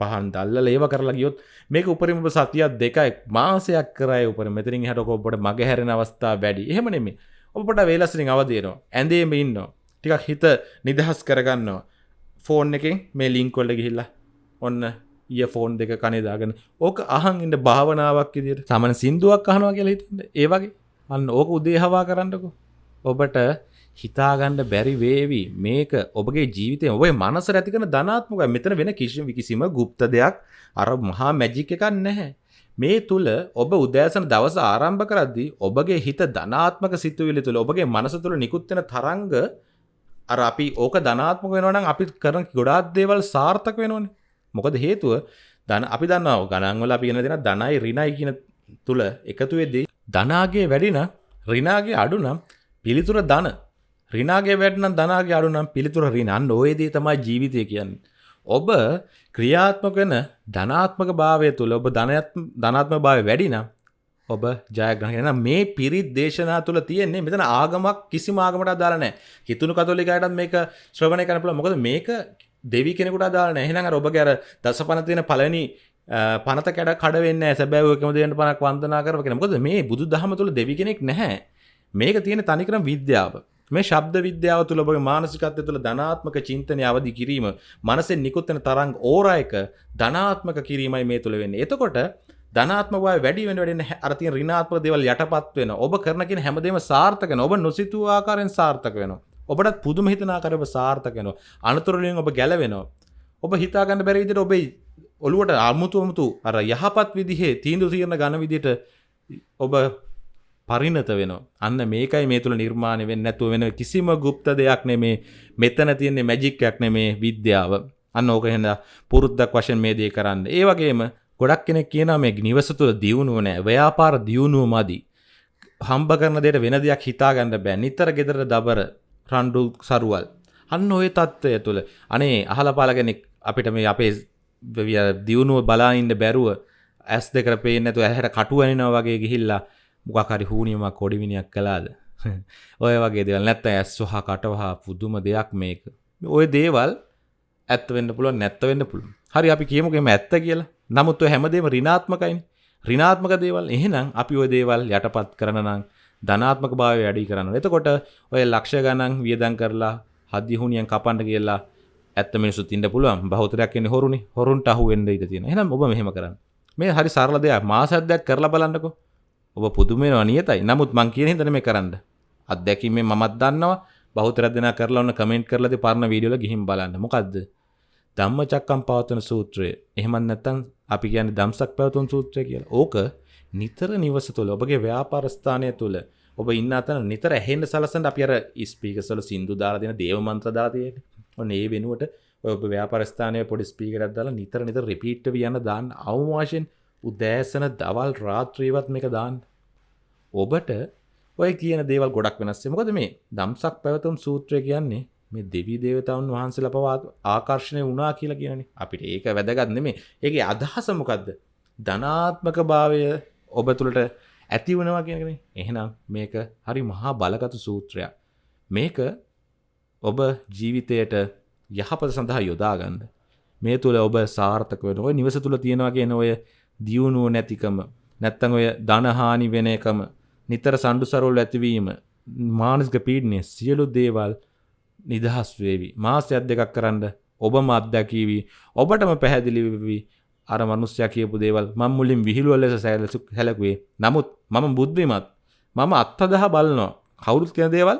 පහන් දල්ල ඒව කරලා ගියොත් මේක උපරිම සතියක් දෙකයි මාසයක් කරයි උපර මෙතරින් හට ඔබට මග හැරෙන අවස්ථා වැඩි. එහෙම නෙමේ ඔබට වේලස්රින් අවදේනවා ඇඳේම ඉන්නවා. ටිකක් හිත නිදහස් කරගන්නවා. ෆෝන් එකෙන් මේ ලිංකොල්ල ගිහිල්ලා ඔන්න ඊය ෆෝන් දෙක කනේදාගෙන ඕක අහන් ඉන්න භාවනාවක් විදියට සමන සින්දුවක් අහනවා කියලා හිතන්න ඒ වගේ. අන්න ඕක උදේ හවා කරන්නකෝ. ඔබට හිතාගන්න බැරි වේවි මේක ඔබගේ ජීවිතය ඔබේ මනස ඇතිකන ධනාත්මක මෙතන වෙන කිසිම කිසිම ගුප්ත දෙයක් අර මහා මැජික් එකක් නැහැ. මේ තුළ ඔබ උදෑසන දවස ආරම්භ කරද්දී ඔබගේ හිත ධනාත්මක සිතුවිලි තුළ ඔබගේ මනස තුළ නිකුත්වෙන තරංග අර අපි ඕක ධනාත්මක වෙනවනම් අපි කරන ගොඩාක් දේවල් සාර්ථක වෙනවනේ. මොකද හේතුව ධන අපි දන්නවා ගණන්වල අපි කියන දෙන ධනයි ඍණයි කියන තුල එකතු වෙද්දී ධනාගේ වැඩි නම් ඍණාගේ අඩු නම් පිළිතුර ධන රිනාගේ වැඩනම් ධනාගේ අඩු නම් පිළිතුර රිනන්න ඔයදී තමයි ජීවිතය කියන්නේ. ඔබ ක්‍රියාත්මක වෙන ධනාත්මක භාවය තුළ ඔබ ධනාත්ම භාවය වැඩි නම් ඔබ ජයග්‍රහණ මේ පිරිත් දේශනා තුළ තියෙන්නේ මෙතන ආගමක් කිසිම ආගමට අදාළ නැහැ. හිතුණු කතෝලිකයටත් මේක ශ්‍රවණය කරන්න පුළුවන්. මොකද මේක දෙවි කෙනෙකුට අදාළ නැහැ. එහෙනම් අර ඔබගේ අර දසපන තියෙන පළවෙනි පනත කැඩ කඩ වෙන්නේ නැහැ. සැබෑව එකම දෙයන්ට පනක් වන්දනා කරව කියන. මොකද මේ බුදු දහම තුළ දෙවි කෙනෙක් නැහැ. මේක තියෙන තනිකරම විද්‍යාව. මේ ශබ්ද විද්‍යාව තුළ ඔබගේ මානසිකත්වය තුළ ධනාත්මක චින්තනය අවදි කිරීම මනසෙන් නිකුත්වෙන තරංග ඕරායක ධනාත්මක කිරීමයි මේ තුළ වෙන්නේ. එතකොට ධනාත්මක බව වැඩි වෙන වැඩෙන අර තියෙන ඍණාත්මක දේවල් යටපත් වෙන. ඔබ කරන කියන හැමදේම සාර්ථක වෙනවා. ඔබ නොසිතූ ආකාරයෙන් සාර්ථක වෙනවා. ඔබටත් පුදුම හිතන ආකාරයෙන් ඔබ සාර්ථක වෙනවා. අනතුරු වලින් ඔබ ගැලවෙනවා. ඔබ හිතා ගන්න බැරි විදිහට ඔබේ ඔළුවට අමුතු අමුතු අර යහපත් විදිහේ තීන්දුව తీරන ඝන විදිහට ඔබ පරිණත වෙනවා. අන්න මේකයි මේ තුළ නිර්මාණය වෙන්නේ නැතුව වෙන කිසිම গুপ্ত දෙයක් නෙමේ. මෙතන තියෙන්නේ මැජික් එකක් නෙමේ විද්‍යාව. අන්න ඕක එහෙනම් පුරුද්දක් වශයෙන් මේ දේ කරන්න. ඒ වගේම ගොඩක් කෙනෙක් කියනවා මේ නිවස තුළ දියුණුව නැහැ. ව්‍යාපාර දියුණුව මදි. හම්බ කරන දෙයට වෙන දෙයක් හිතා ගන්න බෑ. නිතර gedara දබර රණ්ඩු සරුවල්. අන්න ওই తত্ত্বය තුළ අනේ අහලා පාලා කෙනෙක් අපිට මේ අපේ දියුණුව බලා ඉන්න බැරුව ඇස් දෙකට පේන්නේ නැතුව ඇහැර කටු ඇනිනවා වගේ ගිහිල්ලා මොකක්හරි හූනියමක් කොඩිවිනියක් කලාද <laughs> ඔය වගේ දෙවල්. නැත්ත ඇස් වහා කටවහා පුදුම දෙයක් මේක. ඔය දේවල් ඇත්ත වෙන්න පුළුව නැත්ත වෙන්න පුළුව හරි අපි කියමුකෙම ඇත්ත කියලා. නමුත් හැමදේම රිනාත්මකයින් රිනාත්මක දේවල් එහෙනම් අපි ඔය දේවල් යටපත් කරනනම් ධනාත්මක භාවය වැඩි කරන්න එතකොට ඔය ලක්ෂ ගණන් වියදන් කරලා හදිහුනියන් කපන්ඩ කියලා ඇත්ත මිනිසු තින්න පුළුවන්. බෞතරයක් එන්නේ හොරුනි. හොරුන්ට අහු වෙන්න ඉඩ තියෙන එහෙනම් ඔබ මෙහෙම කරන්න. මේ හරි සරල දෙයක්. මාසයක් කරලා බලන්නකෝ. ඔබ පුදුමෙනවා නියතයි. නමුත් මං කියන හින්දා මේ කරන්න. අත්දැකීමෙන් මමත් දන්නවා. බහුතර දෙනා කරලා ඔන්න කමෙන්ට් කරලාදී පරණ වීඩියෝ වල ගිහින් බලන්න. මොකද්ද? ධම්මචක්කම් පවතන සූත්‍රය. එහෙම නැත්නම් අපි කියන්නේ ධම්සක් පැවතුම් සූත්‍රය කියලා. ඕක නිතර නිවස තුළ ඔබගේ ව්‍යාපාර ස්ථානය තුළ ඔබ ඉන්න අතන නිතර ඇහෙන්න සලසන්න අපි අර ස්පීකර්ස් වල සින්දු දාලා දෙන දේව මන්ත්‍ර දාලා තියෙන්නේ. ඔන්න ඒ වෙනුවට ඔබ ව්‍යාපරස්ථානය පොඩි ස්පීකරත් දාලා නිතර නිතර රිපීට් යන දාන්න අවවාශයෙන් උදෑසන දවල් රාත්‍රීවත් මේක දාන්න. ඔබට ඔය කියන දේවල් ගොඩක් වෙනස්සේ මොකද මේ දම්සක් පැවතුම් සූත්‍රය කියන්නේ මේ දෙවී දේවතාවන් වහන්සේලා පවා ආකර්ෂණය වුණා කියලා කියන්නේ. අපිට ඒක වැදගත් නෙමේ ඒකේ අදහස මොකද්ද? ධනාත්මක භාවය ඔබ තුළට ඇති වනවා කියනකනේ එහෙනම් මේක හරි මහා බලගතු සූත්‍රයක්. මේක ඔබ ජීවිතයට යහපත සඳහා යොදාගන්න. මේ තුළ ඔබ සාර්ථක වෙන ඔය නිවස තුළ තියෙනවා කියන ඔය දියුණුව නැතිකම නැත්තං ඔය ධනහානි වෙන එකම නිතර සණ්ඩු සරෝල් ඇතිවීම මානස්ක පීඩනය සියලු දේවල් නිදහස් වේවි. මාසයක් දෙකක් කරන්න ඔබම අත්දැකීවී. ඔබටම පැහැදිලිවී අර මනුස්්‍යය කියපු දේවල් මං මුලින් විහිළුව ලෙස සැලසු හැලකුවේ නමුත් මම බුද්ධිමත්. මම අත්තදහ බලනවා. කවුරුත් කියන දේවල්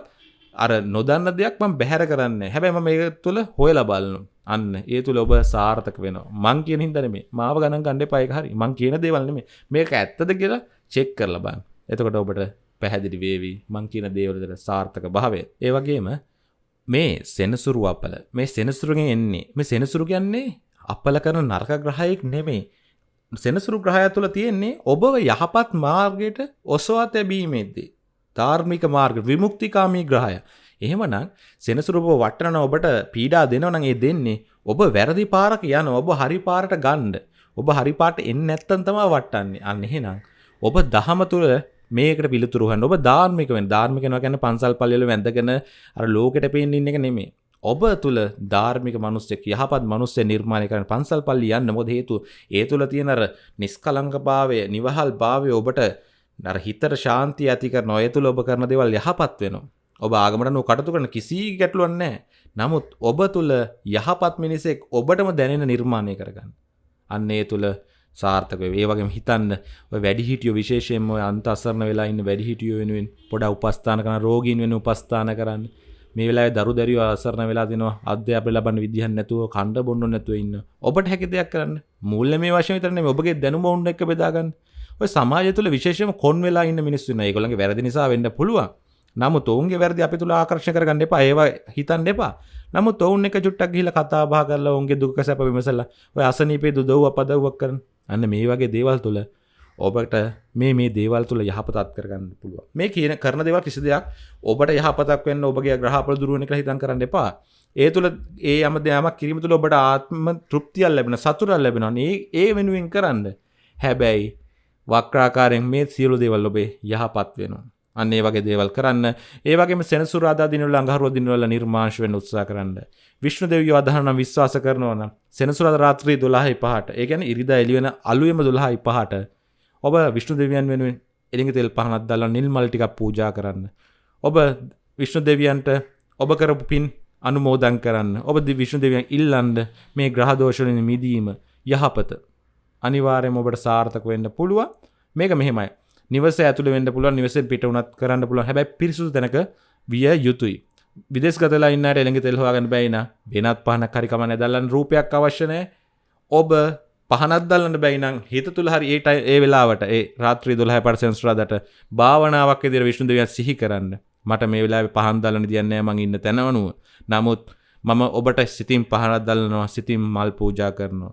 අර නොදන්න දෙයක් මම බැහැර කරන්න. හැබැයි මම ඒක තුළ හොයලා බලනු අන්න. ඒ තුළ ඔබ සාර්ථක වෙනවා. මං කියන හින්දන මේ මාව ගණන් ගණ්ඩ පයි හරි. මං කියන දේවල්නෙම මේක ඇත්තද කියලා චෙක් කරලා බන් එතකොට ඔබට පැහැදිලි වේවී. මං කියන දේවලට සාර්ථක භාවය. ඒ වගේම මේ සෙනසුරු අපල. මේ සෙනසුරුගෙන් එන්නේ. මේ සෙනසුරු කියන්නේ අපල කරන නර්ක ග්‍රහයෙක් නෙමේ සෙනසුරු ග්‍රහය තුළ තියෙන්නේ ඔබව යහපත් මාර්ගයට ඔසවා තැබීමේදී. ධාර්මික මාර්ග විමුක්තිකාමී ග්‍රහය. එහෙමනම් සෙනසුරුප වටන ඔබට පීඩා දෙනවනම් ඒ දෙන්නේ ඔබ වැරදි පාරක යන ඔබ හරි පාරට ගණ්ඩ. ඔබ හරිපාට එන්න ඇත්තන් තමා වටන්නේ අන්න එහෙනම්. ඔබ දහම තුළ මේකට පිළිතුරුහන් ඔබ ධාර්මික වෙන් ධාර්මිකන ගැන පන්සල් පල්ලල වැඳගෙන අර ලෝකට පේෙන් ඉන්න එක නෙමේ. ඔබ තුළ ධාර්මික මනුස්සෙක් යහපත් මනුස්සේ නිර්මාණය කරන පන්සල් පල්ලි යන්න මොද හේතු ඒ තුළ තියෙනර නිස්කලංක භාවය නිවහල් භාවය ඔබට නර හිතට ශාන්ති ඇතික නොය තුළ ඔබ කරන දෙවල් යහපත් වෙනවා. ඔබ ආගමට නු කටතු කරන කිසි ගැටලුවන්නේ. නමුත් ඔබ තුළ යහපත් මිනිසෙක් ඔබටම දැනෙන නිර්මාණය කරගන්න. අන්නේ තුළ සාර්ථක ඒ වගේ හිතන්න වැඩිහිටියෝ විශේෂයෙන්ම අන්ත අසරණ වෙලා ඉන්න වැඩිහිටියෝ වෙනුවෙන් පොඩ උපස්ථාන කරන රෝගීන් වෙන උපස්ථාන කරන්න. මේ වෙලාවේ දරු දැරියෝ අසරණ වෙලා දෙනවා අධ්‍යාපනය ලබන්න විදිහක් නැතුව කණ්ඩ බොන්න නැතුව ඉන්න. ඔබට හැකි දෙයක් කරන්න. මූල්‍ය මේ වශයෙන් විතර නෙමෙයි ඔබගේ දැනුම වුණ එක බෙදා ගන්න. ඔය සමාජය තුළ විශේෂම කොන් වෙලා ඉන්න මිනිස්සු ඉන්නවා. ඒගොල්ලන්ගේ වැරදි නිසා වෙන්න පුළුවන්. නමුත් ඔවුන්ගේ වැරදි අපි තුළ ආකර්ෂණය කරගන්න එපා. ඒවා හිතන්න එපා. නමුත් ඔවුන් එක චුට්ටක් ගිහිල්ලා කතා බහ කරලා ඔවුන්ගේ දුක සැප විමසලා ඔය අසනීපේ දුදව් අපදව්වක් කරන. අන්න මේ වගේ දේවල් තුළ ඔබට මේ මේ දේවල් තුළ යහපතත් කරගන්න පුළුව මේ කියන කරන දේවල් කිසි දෙයක් ඔබට යහපතක් වෙන්න ඔබගේ ග්‍රහපල දුරුවන එක හිතන් කරන්න එපා ඒ තුළ ඒ යම දෙයමක් කිරීම තුළ ඔබට ආත්ම තෘප්තියල් ලැබෙන සතුරල් ලැබෙනවා ඒ ඒ වෙනුවෙන් කරන්න හැබැයි වක්‍රාකාරයෙන් මේ සියලු දේවල් ඔබේ යහපත් වෙනවා. අන්න ඒ වගේ දේවල් කරන්න ඒ වගේම සෙනසුරාදා දිනවල අඟහරුවා දිනවල නිර්මාංශ වෙන්න උත්සාහ කරන්න. විෂ්ණු දෙවියෝ අදහන නම් විශ්වාස කරනවා නම් සෙනසුරාදා රාත්‍රී 12යි 5ට ඒ කියන්නේ ඉරිදා එළි වෙන අලුයම 12යි 5ට ඔබ විෂ්ණු දෙවියන් වෙනුවෙන් එළිඟ තෙල් පහනක් දාලා නිල් මල් ටිකක් පූජා කරන්න. ඔබ විෂ්ණු දෙවියන්ට ඔබ කරපු පින් අනුමෝදන් කරන්න. ඔබ විෂ්ණු දෙවියන් ඉල්ලන්න මේ ග්‍රහ දෝෂ වලින් මිදීම යහපත අනිවාර්යයෙන්ම ඔබට සාර්ථක වෙන්න පුළුවන්. මේක මෙහෙමයි. නිවස ඇතුළ වෙන්න පුළුවන් නිවසෙන් පිට උනත් කරන්න පුළුවන්. හැබැයි පිරිසුදු තැනක විය යුතුයි. විදෙස් ගතලා ඉන්නට එළඟ තෙල් හොයාගන්න බැයි නා. වෙනත් පහනක් හරි කම නැදල්ලන් රූපයක් අවශ්‍ය නැහැ. ඔබ පහනත් දල්ලන්න බැයිනම් හිත තුළ හරි ඒට ඒ වෙලාවට ඒ රාත්‍රී දොළහ පර්සන්ස්රාදට භාවනාවක් එදිර විශ්ණු දෙවියන් සිහි කරන්න මට මේ වෙලා පහන් දලන දියන්නේ මං ඉන්න තැනවනුව නමුත් මම ඔබට සිතින් පහනත් දල්ලනවා සිතින් මල් පූජා කරනවා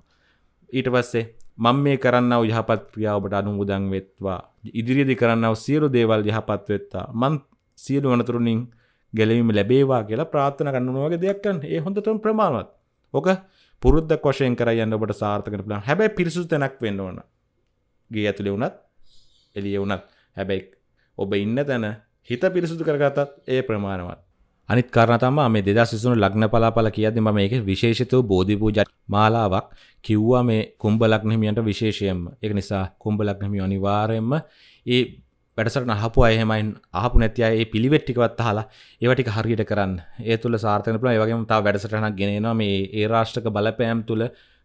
ඊට පස්සේ මං මේ කරන්නව යහපත් ක්‍රියාව ඔබට අනුමුදන් වෙත්වා ඉදිරියේදී කරන්නව සියලු දේවල් යහපත් වෙත්තා මං සියලු අනතුරුනින් ගැලවීම ලැබේවා කියලා ප්‍රාර්ථනා කරනවා වගේ දෙයක් කරන්න. ඒ හොඳටම ප්‍රමාණවත්. ඔක පුරුද්දක් වශයෙන් කරලා යන්න ඔබට සාර්ථක වෙන්න පුළුවන්. හැබැයි පිරිසුදු තැනක් වෙන්න ඕන. ගේ ඇතුලේ වුණත් එළියේ වුණත් හැබැයි ඔබ ඉන්න තැන හිත පිරිසුදු කරගත්තත් ඒ ප්‍රමාණවත්. අනිත් කාරණා තමයි මේ 2023 ලග්න පලාපල කියද්දි මම මේකේ විශේෂිතව බෝධි පූජා මාලාවක් කිව්වා මේ කුම්භ ලග්න හිමියන්ට විශේෂයෙන්ම. ඒක නිසා කුම්භ ලග්න හිමියෝ අනිවාර්යයෙන්ම ඒ වැඩසටහන අහපු අය එහෙමයි අහපු නැති අය ඒ පිළිවෙත් ටිකවත් අහලා ඒවා ටික හරියට කරන්න. ඒ තුල සාර්ථක වෙන්න පුළුවන්. ඒ වගේම තව වැඩසටහනක් ගෙනෙනවා මේ ඒ රාෂ්ට්‍රක බලපෑම් තුල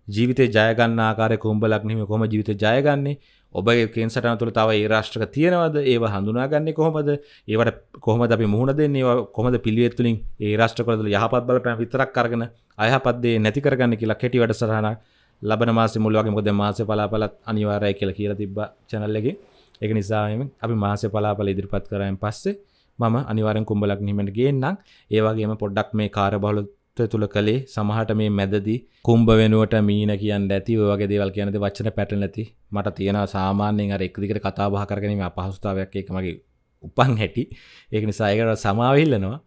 ජීවිතේ ජය ගන්න ආකාරය කුම්භ ලග්න හිමියෝ කොහොම ජීවිතේ ජයගන්නේ? ඔබගේ කේන්සටන තුළ තව ඒ රාෂ්ට්‍රක තියෙනවද? ඒව හඳුනාගන්නේ කොහොමද? ඒවට කොහොමද අපි මුහුණ දෙන්නේ? කොහොමද පිළිවෙත්තුලින් ඒ රාෂ්ට්‍රකරතුළ යහපත් බලපෑම් විතරක් කරගෙන අයහපත්දේ නැති කරගන්න කියලා කෙටි වැඩසටහනක් ලබන මාසෙ මුල් වගේ. මොකද මාසෙ පලාපලත් අනිවාර්යයි කියලා කියලා තිබ්බ channel එකේ. ඒක නිසා අපි මාසෙ පලාපල ඉදිරිපත් කරායින් පස්සේ මම අනිවාර්යෙන් කුඹලක් නිමට ගේන්නම්. ඒ වගේම පොඩ්ඩක් මේ කාර්යබහුල තත්ත්වය තුළ කළේ සමහට මේ මැදදි කුම්භ වෙනුවට මීන කියන්න ඇති ඔයගේ දේවල් කියනද වච්චන පැටල නැති මට තියෙන සාමාන්‍යයෙන් අර එකදිකට කතා බහ කරගනීම අපහසුතාවයක් එක මගේ උපන් හැටි. ඒක නිසායකට සමාවිල්ලනවා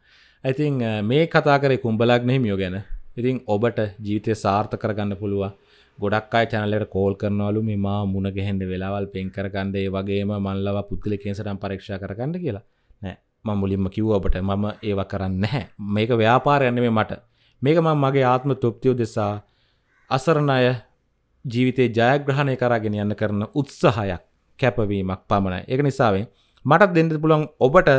ඇතින් මේ කතා කරේ කුම්ඹලක් නෙහිමියෝ ගැන. ඉතින් ඔබට ජීවිතය සාර්ථ කරගන්න පුළුව ගොඩක් අයි චැනලට කෝල් කරනවලු මෙම මුණ ගැහෙන්ඩ වෙලාවල් පෙන් කරගන්ඩේ වගේම මල්ලව පුද්ගල කේසටම් පරීක්ෂා කරගන්න කියලා. නෑ. ම මුලින්ම කිව්ව ඔබට මම ඒව කරන්න නැහැ. මේක ව්‍යාපාරයන්න මේ මට. මේක මං මගේ ආත්ම තෘප්තියෝ දෙසා අසරණය ජීවිතේ ජයග්‍රහණය කරගෙන යන්න කරන උත්සාහයක් කැපවීමක් පමණයි. එක නිසාවෙන් මටත් දෙන්න පුළන් ඔබට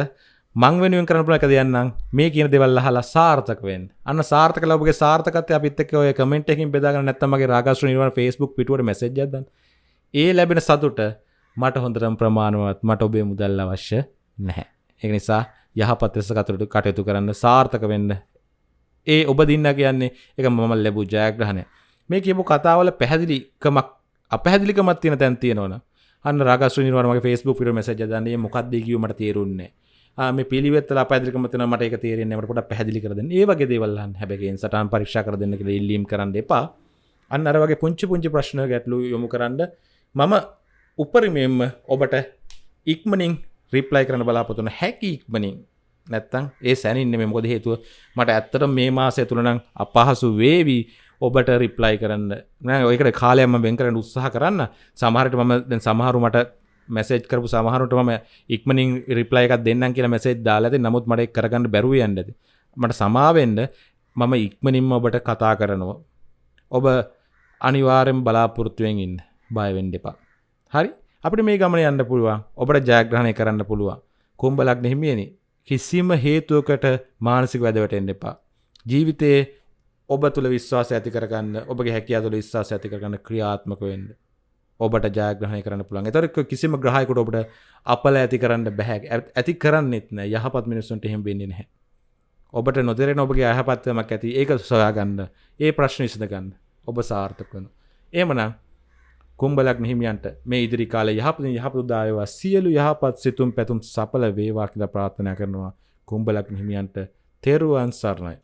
මං වෙනුවෙන් කරන පුළ එක දෙයන්නම්. මේ කියන දෙවල් අහලා සාර්ථකවෙන් අන්න සාර්ථක ලබගේ සාර්ථකත්ය අපිත්තක ඔය කමෙන්ට් එකින් බෙදාගන්න නැත්තමගේ රාගස්ට්‍ර නිර්වාණ Facebook පිටුවට මැසේජ් එකක් ඒ ලැබෙන සතුට මට හොඳටම ප්‍රමාණවත් මට ඔබේ මුදල් අවශ්‍ය නැහැ. ඒක නිසා යහපත් ලෙස කටයුතු කටයුතු කරන්න සාර්ථක වෙන්න. ඒ ඔබ දින්න කියන්නේ එක මම ලැබූ ජයග්‍රහණය. මේ කියපු කතාවල පැහැදිලිකමක් අපැදිලිකමත් තියෙන තැන් තියෙනවන. අන්න රාගස්ත්‍ර නිර්වාණමගේ Facebook පිට මැසේජ් දන්නේ මොකක්ද කියවමට තේරුන්නේ මේ පිළිවෙත්තල පැදිකමතන මට එක තේරෙන්නට පොට පැදිලි කරද ඒ වගේ දේවල්ලන් හැබැගෙන් සටන් පරික්ෂා කර දෙන්න කියලා ඉල්ලීම් කරන්න එපා. අන්න අර වගේ පුංචි පුංචි ප්‍රශ්න ගැටලු යොමු කරන්න මම උපරිමෙන්ම ඔබට ඉක්මනින් රිප්ලයි කරන බලාපොතුන හැකි ඉක්මනින්. නැත්තං ඒ සැනින්න මෙ මොකද හේතුව? මට ඇත්තට මේ මාසය තුළනම් අපහසු වේවී. ඔබට රිප්ලයි කරන්න. ඔයකට කාලයම බෙන් කරන්න උත්සාහ කරන්න. සමහරට මම දැන් සමහරු මට මැසේජ් කරපු සමහරුට ම ඉක්මනින් රිප්ලයි එකක් දෙන්නම් කියලා මැසේජ් දාලාද නමුත් මට කරගන්න බැරුව යන්නද මට සමාවෙන්ඩ මම ඉක්මනින්ම ඔබට කතා කරනවා. ඔබ අනිවාරෙන් බලාපොරොත්තුවෙන් ඉන්න. බයවෙන්ඩ එපා. හරි. අපිට මේ ගමන යන්න පුළුවන්. ඔබට ජයග්‍රහණය කරන්න පුළුවන්. කුම්ඹලක් නෙහිමියනි කිසිම හේතුවකට මානසික වැදවට එන්න එපා. ජීවිතයේ ඔබ තුළ විශ්වාස ඇති කරගන්න ඔබගේ හැකියා තුළ විශ්වාස ඇති කරගන්න ක්‍රියාත්මක වෙන්න. ඔබට ජයග්‍රහණය කරන්න පුළුවන්. එතරක් කිසිම ග්‍රහයකුට ඔබට අපල ඇති කරන්න බැහැ. ඇති කරන්නෙත් නෑ. යහපත් මිනිස්සුන්ට එහෙම වෙන්නේ නැහැ. ඔබට නොදරෙන ඔබගේ අයහපත්වමක් ඇති. ඒක සොයාගන්න. ඒ ප්‍රශ්න විසඳගන්න. ඔබ සාර්ථක වන ඒමනම් කුම්බලක් නිහිමියන්ට මේ ඉදිරි කාල යහපත යහපුදායවා සියලු යහපත් සිතුම් පැතුම් සපල වේවා කියලා ප්‍රාර්ථනා කරනවා. කුම්බලක් නිහිමියන්ට තෙරුවන් සරණයි.